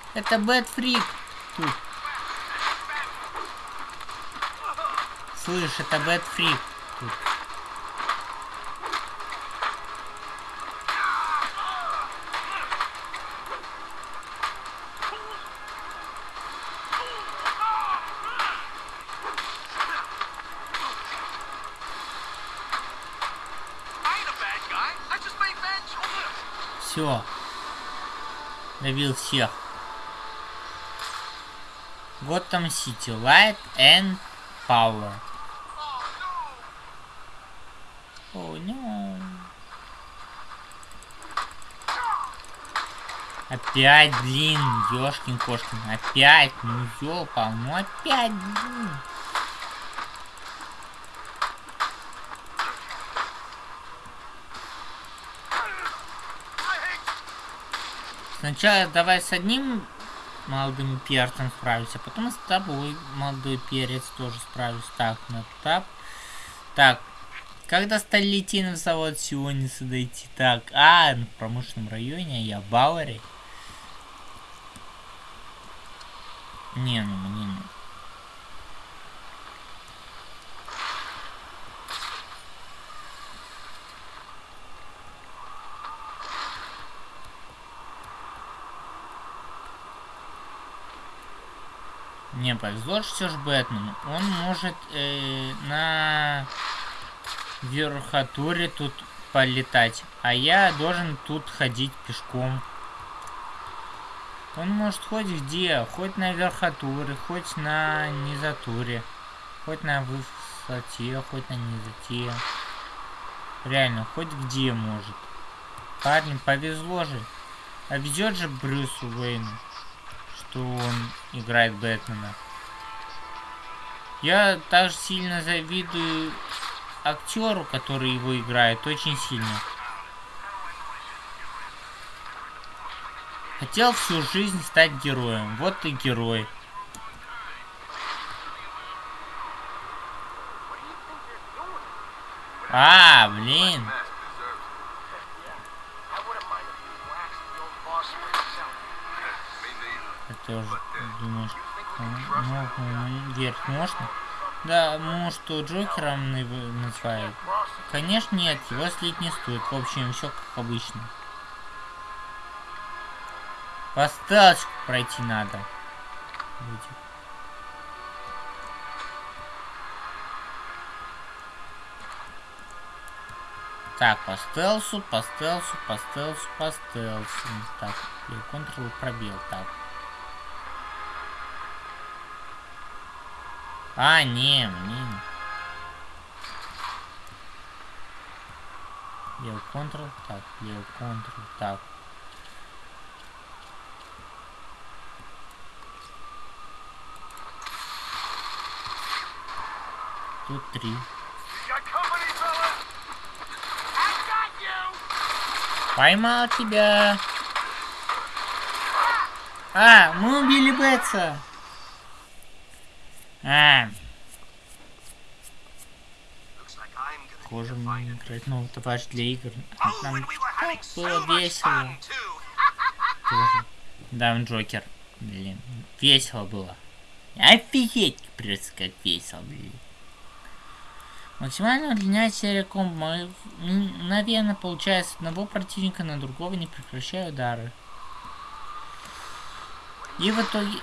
bad guy. I just made bad choices. Все. Добил всех. Готэм Сити. Light and Power. О, no. Опять, блин, ёшкин кошкин. Опять, ну ёпал, ну опять, блин. Сначала давай с одним молодым перцем справимся, а потом с тобой, молодой перец, тоже справлюсь. Так, на тап. Так, как до Сталитин в завод Сиониса дойти? Так, а, в промышленном районе, а я в Бауэре. Не, ну мне. Не повезло все ж Бэтмену. Он может э, на верхотуре тут полетать, а я должен тут ходить пешком. Он может хоть где, хоть на верхотуре, хоть на низотуре, хоть на высоте, хоть на низоте. Реально, хоть где может. Парень, повезло же. А везет же Брюсу Уэйну, что он играет Бэтмена. Я также сильно завидую актеру, который его играет, очень сильно. Хотел всю жизнь стать героем. Вот и герой. А, блин. Я тоже думаешь, ну, ну, верить можно? Да, может, что Джокером называют? Конечно, нет, его слить не стоит. В общем, все как обычно. По стелсику пройти надо. Так, по стелсу, по стелсу, по стелсу, по стелсу. Так, Ctrl пробел, так. А, не, мне не. Левый Ctrl, так, левый Ctrl, так. Тут три. Поймал тебя. А, мы убили Бетса. А, Похоже, мне играть новый товарищ для игр. Нам так было весело. Тоже. Да, Джокер. Блин, весело было. Офигеть, просто как весело, блин. Максимально удлиняет серия комбо. Мгновенно получая с одного противника на другого, не прекращая удары. И в итоге...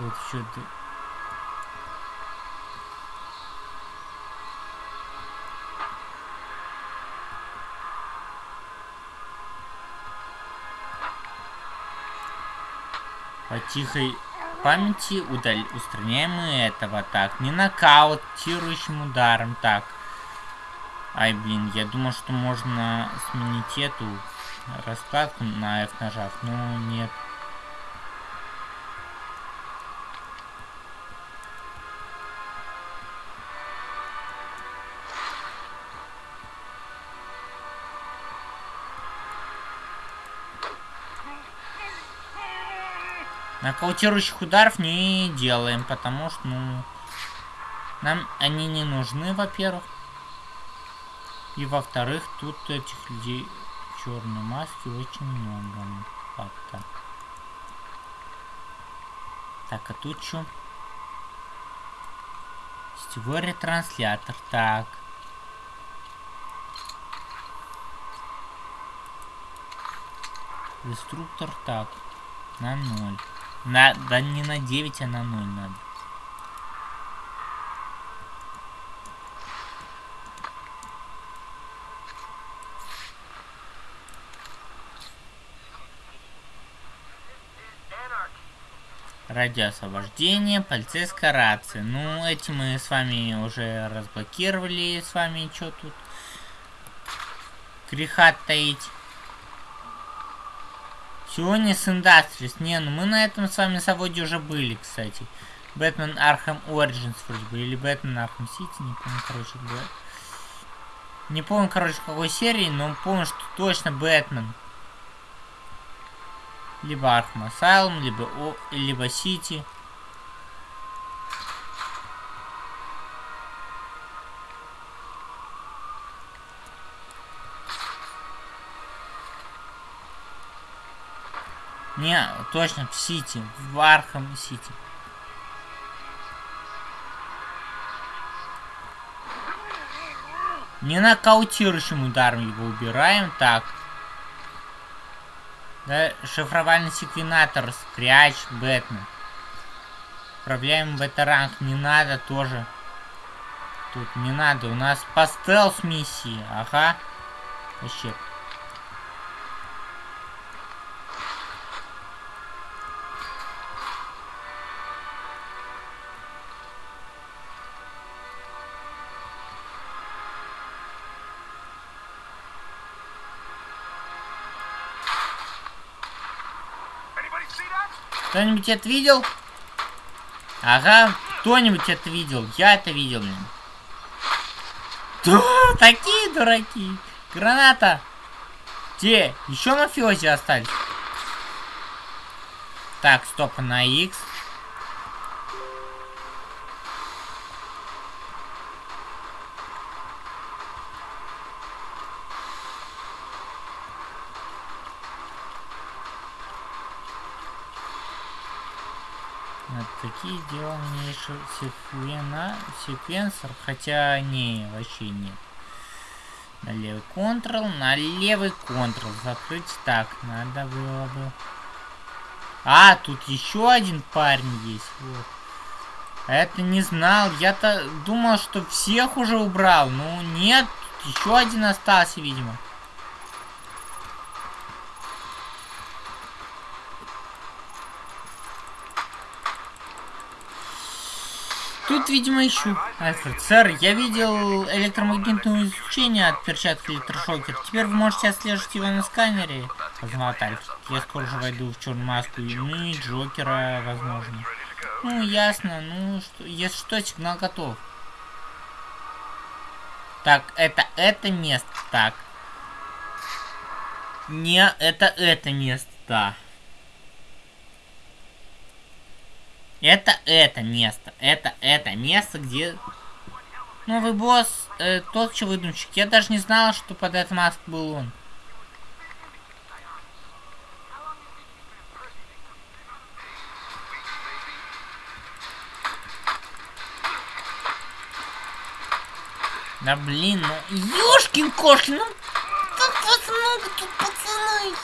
Тут что-то... По тихой памяти удаль... устраняем мы этого. Так, не нокаутирующим ударом. Так. Ай, блин, я думал, что можно сменить эту раскладку на F нажав, но нет. Нокаутирующих ударов не делаем, потому что, ну, нам они не нужны, во-первых. И во-вторых, тут этих людей в черной маске очень много. Факта. Так, а тут что? Сетевой ретранслятор. Так. Деструктор. Так. На ноль. На, да не на 9, а на 0 надо. Радиоосвобождение, полицейская рация. Ну, эти мы с вами уже разблокировали. С вами что тут? Греха таить. С Industries. Не, ну мы на этом с вами заводе уже были, кстати. Бэтмен Arkham Origins вроде бы. Или Бэтмен Arkham City, не помню, короче, Бэт... Не помню, короче, какой серии, но помню, что точно Бэтмен. Либо Arkham Asylum, либо, О... либо City. Не, точно, в Сити. В Архам Сити. Не нокаутирующим ударом его убираем. Так. Да, шифровальный секвенатор, скряч, Бэтмен. Управляем бета-ранг. Не надо тоже. Тут не надо. У нас по стелс миссии. Ага. Вообще. Кто-нибудь это видел? Ага, кто-нибудь это видел. Я это видел, блин. Да, такие дураки. Граната. Где? Еще мафиози остались. Так, стоп, на X. Вот такие дела мне еще секвена, секвенсор, хотя не, вообще нет. На левый контрол, на левый контрол закрыть. Так, надо было бы. А, тут еще один парень есть. Вот. А Это не знал. Я-то думал, что всех уже убрал. Ну нет, еще один остался, видимо. Тут, видимо, ищу. Альфред, сэр, я видел электромагнитное излучение от перчатки электрошокер. Теперь вы можете отслеживать его на сканере. Познавать Альфред. Я скоро же войду в черную маску. и, Ну и Джокера, возможно. Ну, ясно. Ну, что, если что, сигнал готов. Так, это это место. Так. Не, это это место. Да. Это это место. Это это место, где... Новый босс, э, тот че выдумщик. Я даже не знала, что под этот маск был он. Да блин, ну ёшкин кошкин, ну как вас много тут, пацаны?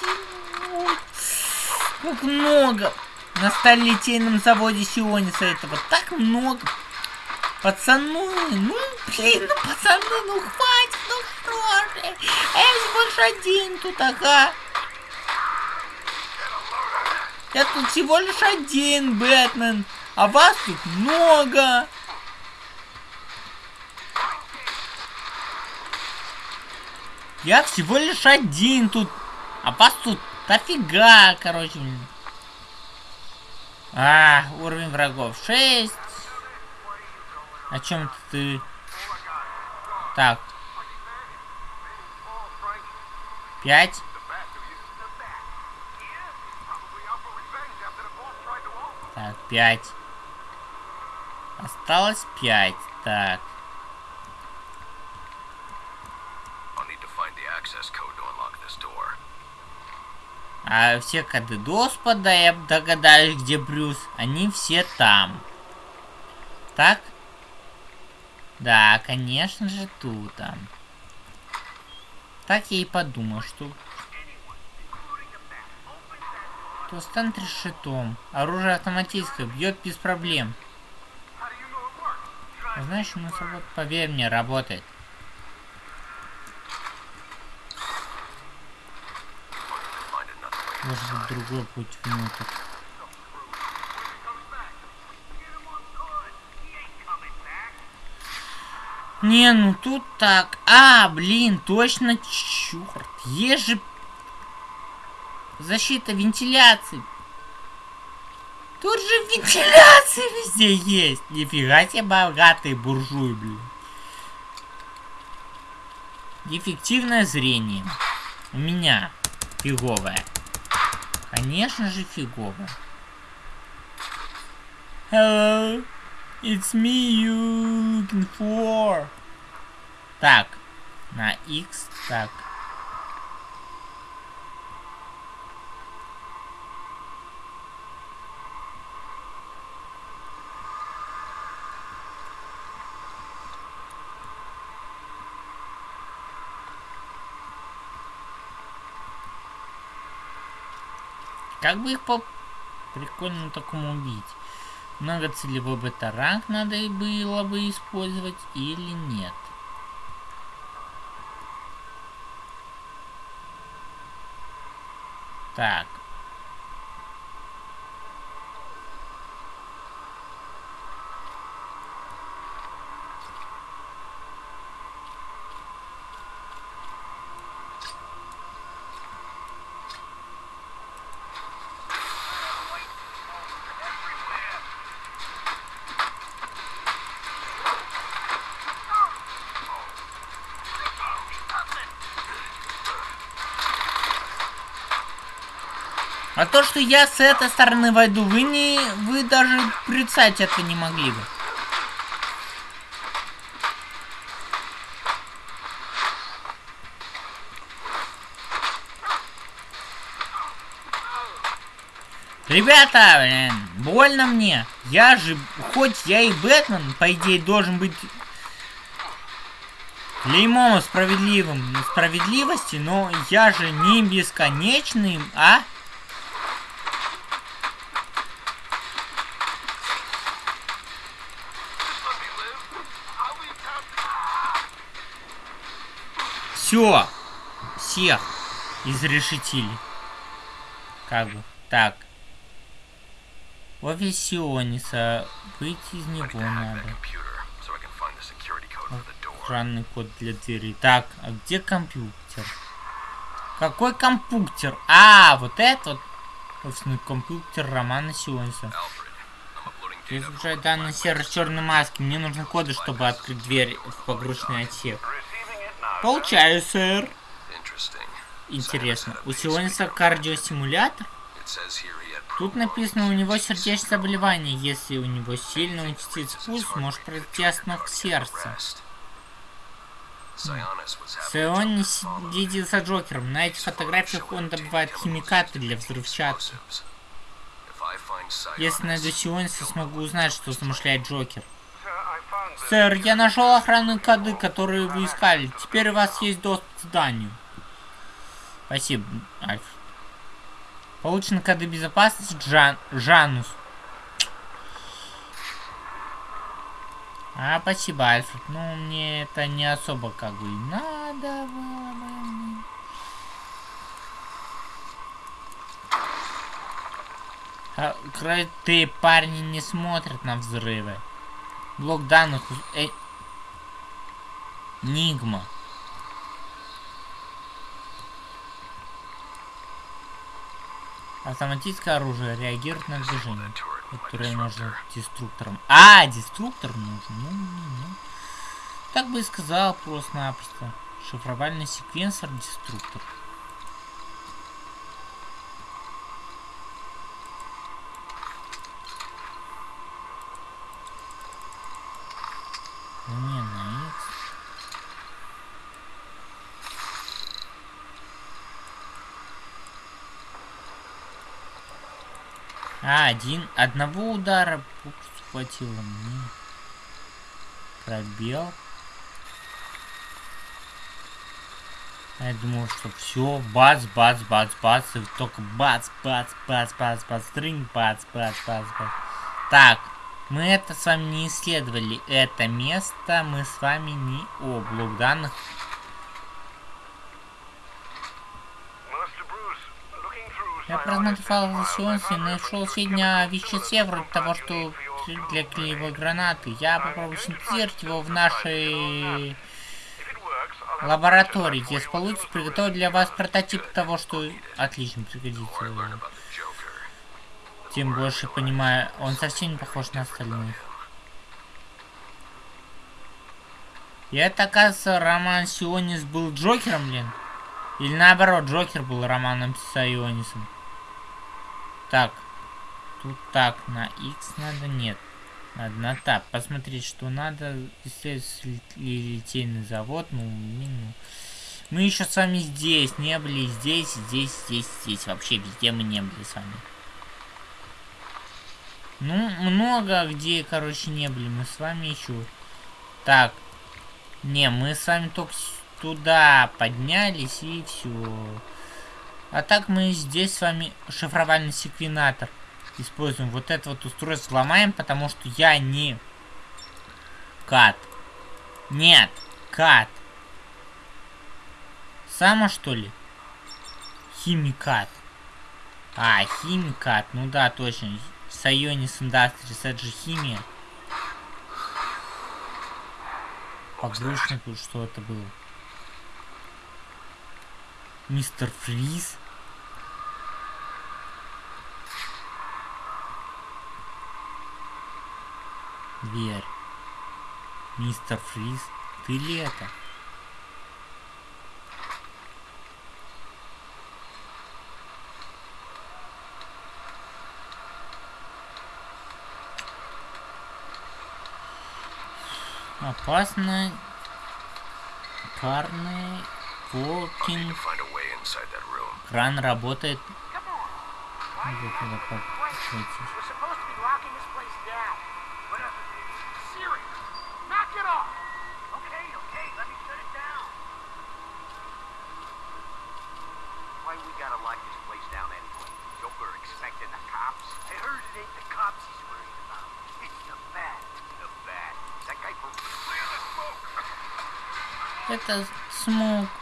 Как много. На сталелитейном заводе Сиониса этого так много. Пацаны, ну блин, ну пацаны, ну хватит, ну же. А я всего лишь один тут, ага. Я тут всего лишь один, Бэтмен. А вас тут много. Я всего лишь один тут. А вас тут дофига, короче. А, уровень врагов 6. О чем ты? Так. Пять. Так, пять. Осталось пять. Так. Access А все коды Господа, я догадаюсь, где Брюс, они все там. Так? Да, конечно же, тут там. Так я и подумал, что... То станет решетом. Оружие автоматическое, бьет без проблем. Знаешь, вот, поверь мне, работает. Может другой путь внутрь. Не, ну тут так. А, блин, точно, черт. Есть же защита вентиляции. Тут же вентиляция везде есть. Нифига себе богатый буржуй, блин. Дефективное зрение. У меня фиговое. Конечно же фиговое. Hello. It's me you looking for. Так. На X. Так. Как бы их по прикольно такому убить? Многоцелевой бета-ранг надо и было бы использовать или нет? Так. То, что я с этой стороны войду, вы не... Вы даже представить это не могли бы. Ребята, блин, больно мне. Я же, хоть я и Бэтмен, по идее, должен быть клеймом справедливым справедливости, но я же не бесконечный, а? Все, всех изрешетили. Как бы, так. Офис Сиониса. Выйти из него надо. Охранный код для двери. Так, а где компьютер? Какой компьютер? А, вот это вот. Офисный компьютер Романа Сиониса. Data. Изучать данный сервер черной маски. Мне нужны коды, чтобы открыть дверь в погрузочный отсек. Получаю, сэр. Интересно. У Сиониса кардиостимулятор? Тут написано, у него сердечное заболевание. Если у него сильно участится пульс, может произойти остановка сердца. Joker follow следит за Джокером. На этих фотографиях он добывает химикаты для взрывчатки. Если найду Сиониса, смогу узнать, что замышляет Джокер. Сэр, я нашел охранные коды, которые вы искали. Теперь у вас есть доступ к зданию. Спасибо, Альф. Получены коды безопасности Джан... Жанус. А, спасибо, Альфред. Ну, мне это не особо как бы надо было бы. А, крутые парни не смотрят на взрывы. Блок данных... Э... Нигма. Автоматическое оружие реагирует на движение, которое можно деструктором. А, деструктор нужен. Ну, ну, ну. Так бы и сказал просто-напросто. Шифровальный секвенсор деструктор. Ну, Не, на X. А, один. Одного удара хватило мне. Пробел. Я думал, что все, бац, бац, бац, бац, и только бац, бац, бац, бац, бац, стринг, бац, бац, бац, бац. Так, мы это с вами не исследовали. Это место мы с вами не... О, блок данных. Я просмотрел Сионс и нашел сведения о веществе, вроде того, что для клеевой гранаты. Я попробую синтезировать его в нашей лаборатории. Если получится, приготовить для вас прототип того, что отлично пригодится. Тем больше понимаю, он совсем не похож на остальных. И это, оказывается, Роман Сионис был Джокером, блин? Или наоборот, Джокер был Романом Сионисом? Так. Тут так, на X надо, нет. Надо на тап. Посмотреть, что надо. Исследовать литейный завод. Ну, ну. Мы еще с вами здесь не были. Здесь, здесь, здесь, здесь. Вообще везде мы не были с вами. Ну, много где, короче, не были. Мы с вами еще. Так. Не, мы с вами только туда поднялись и все. А так мы здесь с вами шифровальный секвенатор используем. Вот это вот устройство сломаем, потому что я не кат. Нет, кат. Само что ли? Химикат. А, химикат. Ну да, точно. Сайонис Industries, это же химия. Погрузчику, что это было? Мистер Фриз? Дверь. Мистер Фриз, ты ли это? Опасно. Карный I'll Кран работает. Это как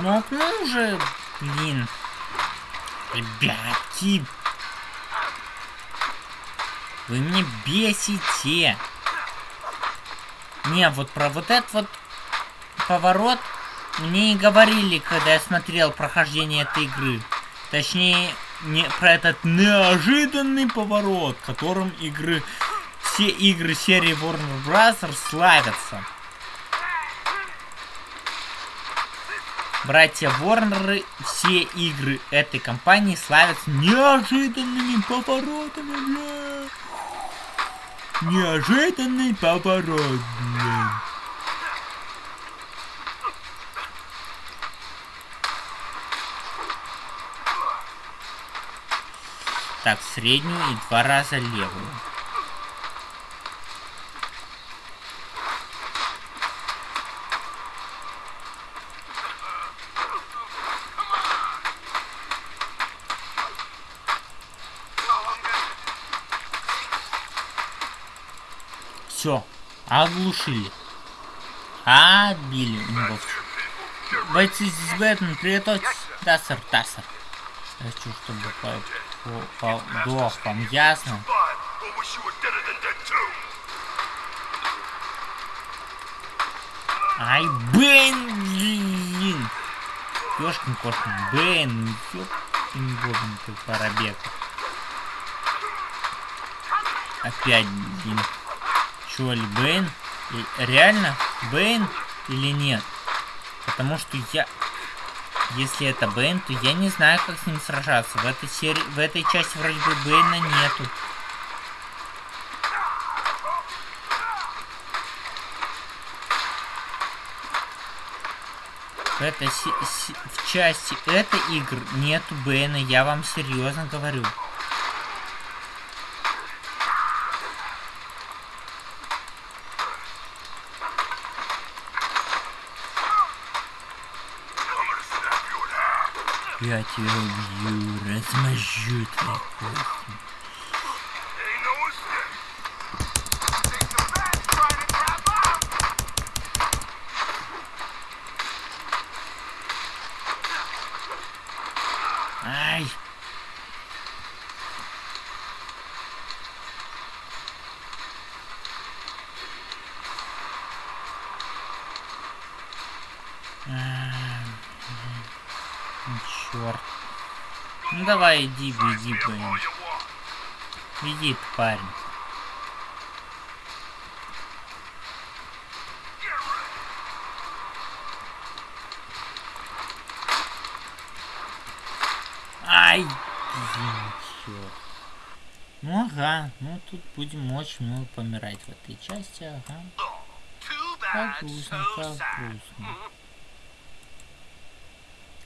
Смог, ну уже, блин. Ребятки. Вы меня бесите. Не, вот про вот этот вот поворот мне и говорили, когда я смотрел прохождение этой игры. Точнее, не про этот неожиданный поворот, которым игры все игры серии Warner Bros. славятся. Братья Ворнеры, все игры этой компании славятся неожиданными поворотами, бля. Неожиданный поворот, бля. Так, среднюю и два раза левую. Все, оглушили. Него всё. Бойцы здесь Бэтмен, приготовьтесь. Да, сэр, да, сэр. Хочу, чтобы по, по, подох вам, ясно? Ай, Бэйн, блин. Ёшкин кошкин, Бэйн, ёпкин бобин, как парабек. Опять, блин. Чё ли, Бэйн? Реально? Бэйн или нет? Потому что я... Если это Бэйн, то я не знаю, как с ним сражаться. В этой серии, в этой части вроде бы Бэйна нету. В, этой в части этой игр нету Бэйна, я вам серьезно говорю. Я тебя убью, размажу твои кости. Ain't no escape. Ай! Черт. Ну давай, иди, беги, блин. Иди, парень. Ай! Блин. Ну ага, ну тут будем очень много помирать в этой части, ага. Как грустно, как грустно.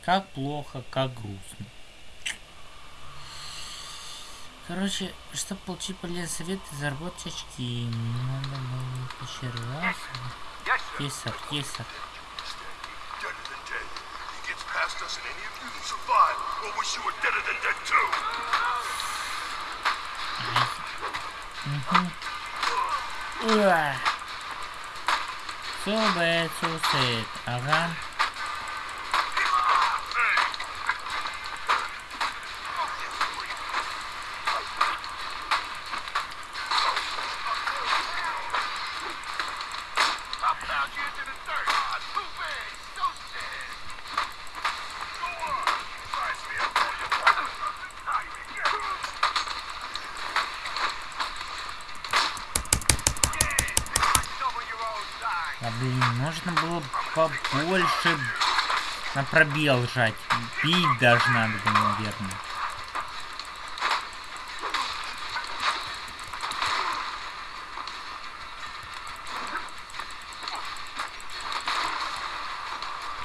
Как плохо, как грустно. Короче, чтобы получить полезный совет заработать очки, надо было еще раз. Есть, сэр, есть, сэр. Too. Уа! So bad, so. Ага. I found you into the dirt. Ah, too bad. So sad. Go on. Rise me up all you want. Ah, you get it. Double your own size. А блин, можно было побольше на пробел жать. Бить даже надо наверное.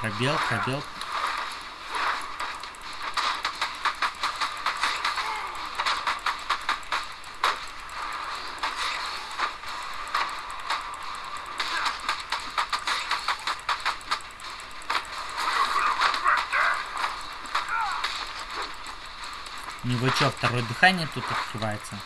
Пробел, пробел. Второе дыхание тут открывается?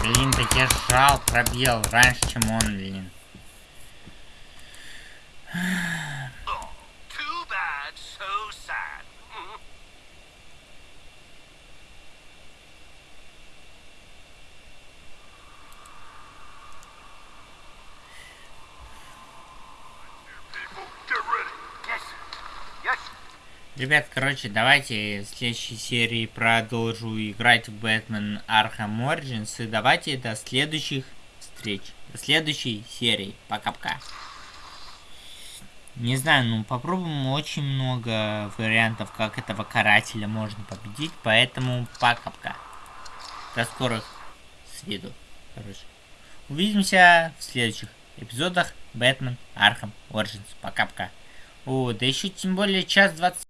Блин, так я сжал пробел раньше, чем он, блин. Too bad, so sad. Mhm. Ребят, короче, давайте в следующей серии продолжу играть в Бэтмен Arkham Origins. И давайте до следующих встреч. До следующей серии. Пока-пока. Не знаю, ну попробуем очень много вариантов, как этого карателя можно победить. Поэтому пока-пока. До скорых с виду. Короче. Увидимся в следующих эпизодах Бэтмен Arkham Origins. Пока-пока. О, да еще тем более час двадцать